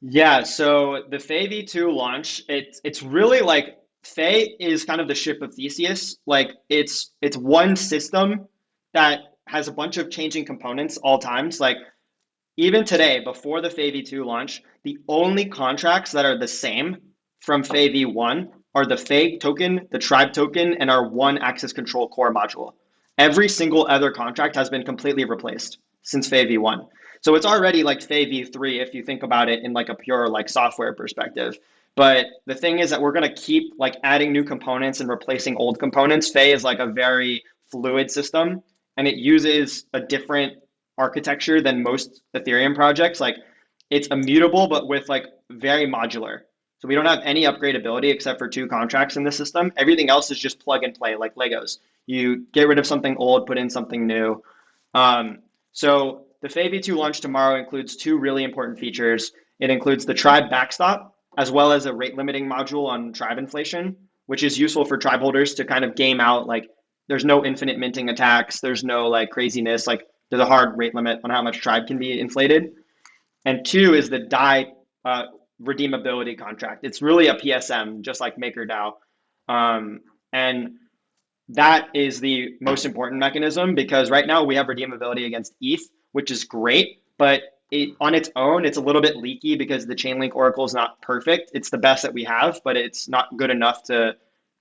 Yeah, so the Fei V2 launch, it's it's really like Fei is kind of the ship of Theseus. Like it's it's one system that has a bunch of changing components all times. Like even today, before the Fei V2 launch, the only contracts that are the same from Fei V1 are the Fei token, the tribe token, and our one access control core module. Every single other contract has been completely replaced since Fei v1. So it's already like Fei v3 if you think about it in like a pure like software perspective. But the thing is that we're going to keep like adding new components and replacing old components. Fei is like a very fluid system and it uses a different architecture than most Ethereum projects. Like it's immutable, but with like very modular. So we don't have any upgradability except for two contracts in the system. Everything else is just plug and play like Legos. You get rid of something old, put in something new. Um, so the Fei V2 launch tomorrow includes two really important features. It includes the tribe backstop, as well as a rate limiting module on tribe inflation, which is useful for tribe holders to kind of game out like there's no infinite minting attacks, there's no like craziness, like there's a hard rate limit on how much tribe can be inflated. And two is the DAI uh, redeemability contract. It's really a PSM, just like MakerDAO. Um, and that is the most important mechanism because right now we have redeemability against ETH, which is great, but it, on its own, it's a little bit leaky because the Chainlink Oracle is not perfect. It's the best that we have, but it's not good enough to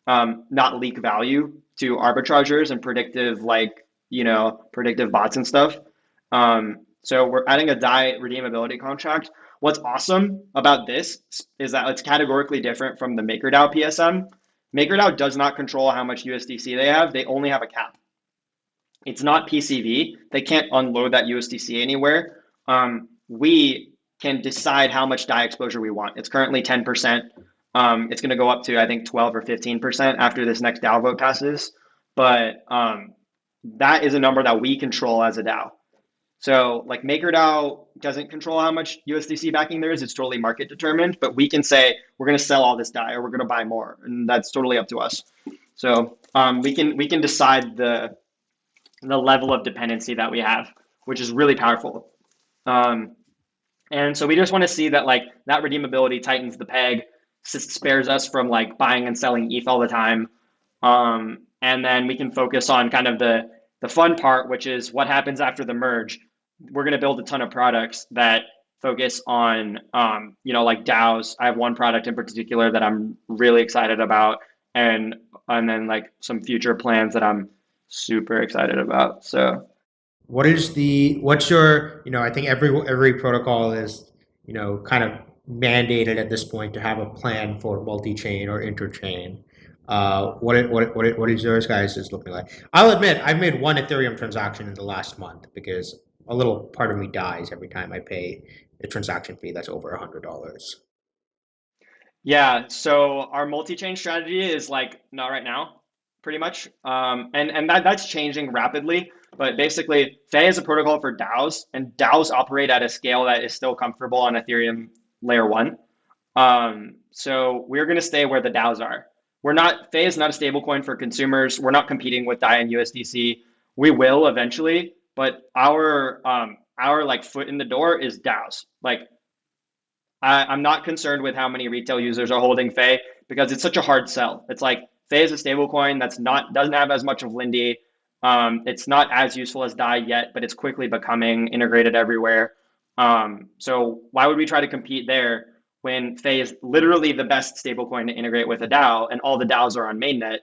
um, not leak value to arbitragers and predictive, like, you know, predictive bots and stuff. Um, so we're adding a DAI redeemability contract What's awesome about this is that it's categorically different from the MakerDAO PSM. MakerDAO does not control how much USDC they have. They only have a cap. It's not PCV. They can't unload that USDC anywhere. Um, we can decide how much DAI exposure we want. It's currently 10%. Um, it's going to go up to, I think, 12 or 15% after this next DAO vote passes. But um, that is a number that we control as a DAO. So like MakerDAO doesn't control how much USDC backing there is. It's totally market determined, but we can say we're going to sell all this DAI or we're going to buy more, and that's totally up to us. So um, we can we can decide the the level of dependency that we have, which is really powerful. Um, and so we just want to see that like that redeemability tightens the peg, spares us from like buying and selling ETH all the time. Um, and then we can focus on kind of the the fun part, which is what happens after the merge we're going to build a ton of products that focus on um, you know like DAOs. I have one product in particular that I'm really excited about, and and then like some future plans that I'm super excited about. So, what is the what's your you know I think every every protocol is you know kind of mandated at this point to have a plan for multi-chain or interchain. Uh, what what what what is yours guys is looking like? I'll admit I've made one Ethereum transaction in the last month because a little part of me dies every time I pay a transaction fee that's over a hundred dollars. Yeah, so our multi-chain strategy is like not right now, pretty much, um, and and that that's changing rapidly. But basically, Fei is a protocol for DAOs, and DAOs operate at a scale that is still comfortable on Ethereum layer one. Um, so we're going to stay where the DAOs are. We're not Fei is not a stablecoin for consumers. We're not competing with DAI and USDC. We will eventually, but our um, our like foot in the door is DAOs. Like I, I'm not concerned with how many retail users are holding Fei because it's such a hard sell. It's like Fei is a stablecoin that's not doesn't have as much of Lindy. Um, it's not as useful as DAI yet, but it's quickly becoming integrated everywhere. Um, so why would we try to compete there when Fei is literally the best stablecoin to integrate with a DAO, and all the DAOs are on mainnet?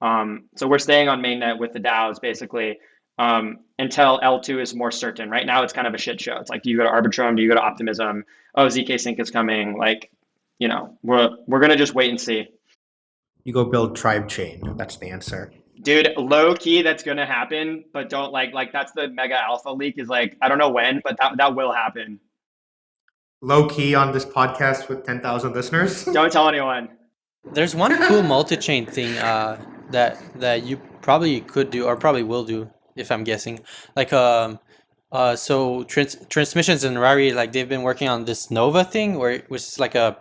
Um, so we're staying on mainnet with the DAOs basically um, until L2 is more certain. Right now, it's kind of a shit show. It's like, do you go to Arbitrum? Do you go to Optimism? Oh, ZK Sync is coming. Like, you know, we're we're gonna just wait and see. You go build Tribe Chain. That's the answer. Dude, low key, that's gonna happen, but don't like like that's the mega alpha leak. Is like I don't know when, but that that will happen. Low key on this podcast with ten thousand listeners. Don't tell anyone. There's one cool multi-chain thing uh, that that you probably could do or probably will do if I'm guessing. Like um uh so trans- transmissions and Rari like they've been working on this Nova thing where which is like a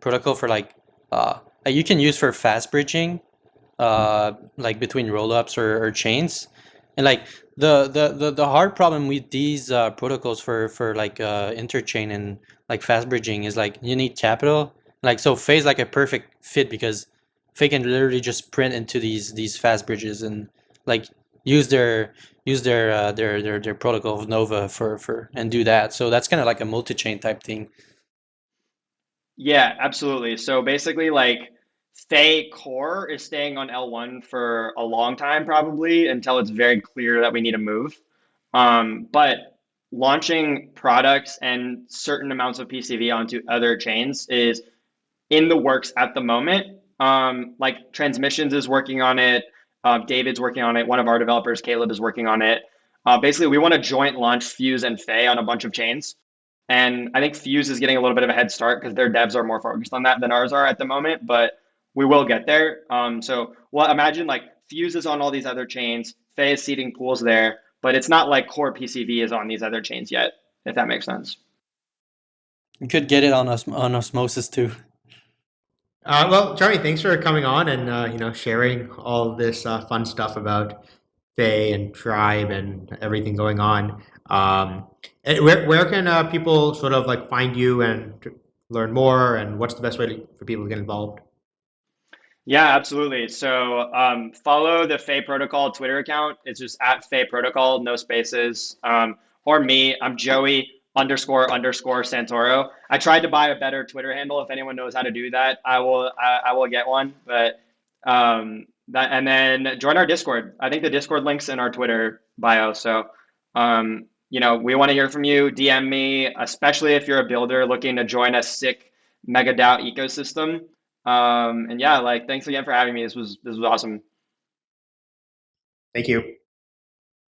protocol for like uh you can use for fast bridging uh like between rollups or, or chains. And like the, the the the hard problem with these uh protocols for for like uh interchain and like fast bridging is like you need capital. Like so Fei's like a perfect fit because Fei can literally just print into these these fast bridges and like use their use their uh, their their their protocol of Nova for for and do that. So that's kind of like a multi-chain type thing. Yeah, absolutely. So basically, like Fei core is staying on L1 for a long time, probably until it's very clear that we need to move. Um, but launching products and certain amounts of PCV onto other chains is in the works at the moment. Um, like Transmissions is working on it. Uh, David's working on it. One of our developers, Caleb, is working on it. Uh, basically, we want to joint launch Fuse and Fei on a bunch of chains. And I think Fuse is getting a little bit of a head start because their devs are more focused on that than ours are at the moment. But we will get there. Um, so, well, imagine like Fuse is on all these other chains. Fei is seeding pools there, but it's not like core PCV is on these other chains yet. If that makes sense. You could get it on os- on osmosis too. Uh, well, Charlie, thanks for coming on and uh, you know sharing all this uh, fun stuff about Fei and Tribe and everything going on. Um, and where where can uh, people sort of like find you and learn more? And what's the best way to, for people to get involved? Yeah, absolutely. So um, follow the Fei Protocol Twitter account. It's just at Fei Protocol, no spaces. Um, or me, I'm Joey underscore underscore Santoro. I tried to buy a better Twitter handle. If anyone knows how to do that, I will I, I will get one. But um, that and then join our Discord. I think the Discord links in our Twitter bio. So um, you know we want to hear from you. DM me, especially if you're a builder looking to join a sick mega DAO ecosystem. Um, and yeah, like thanks again for having me. This was this was awesome. Thank you.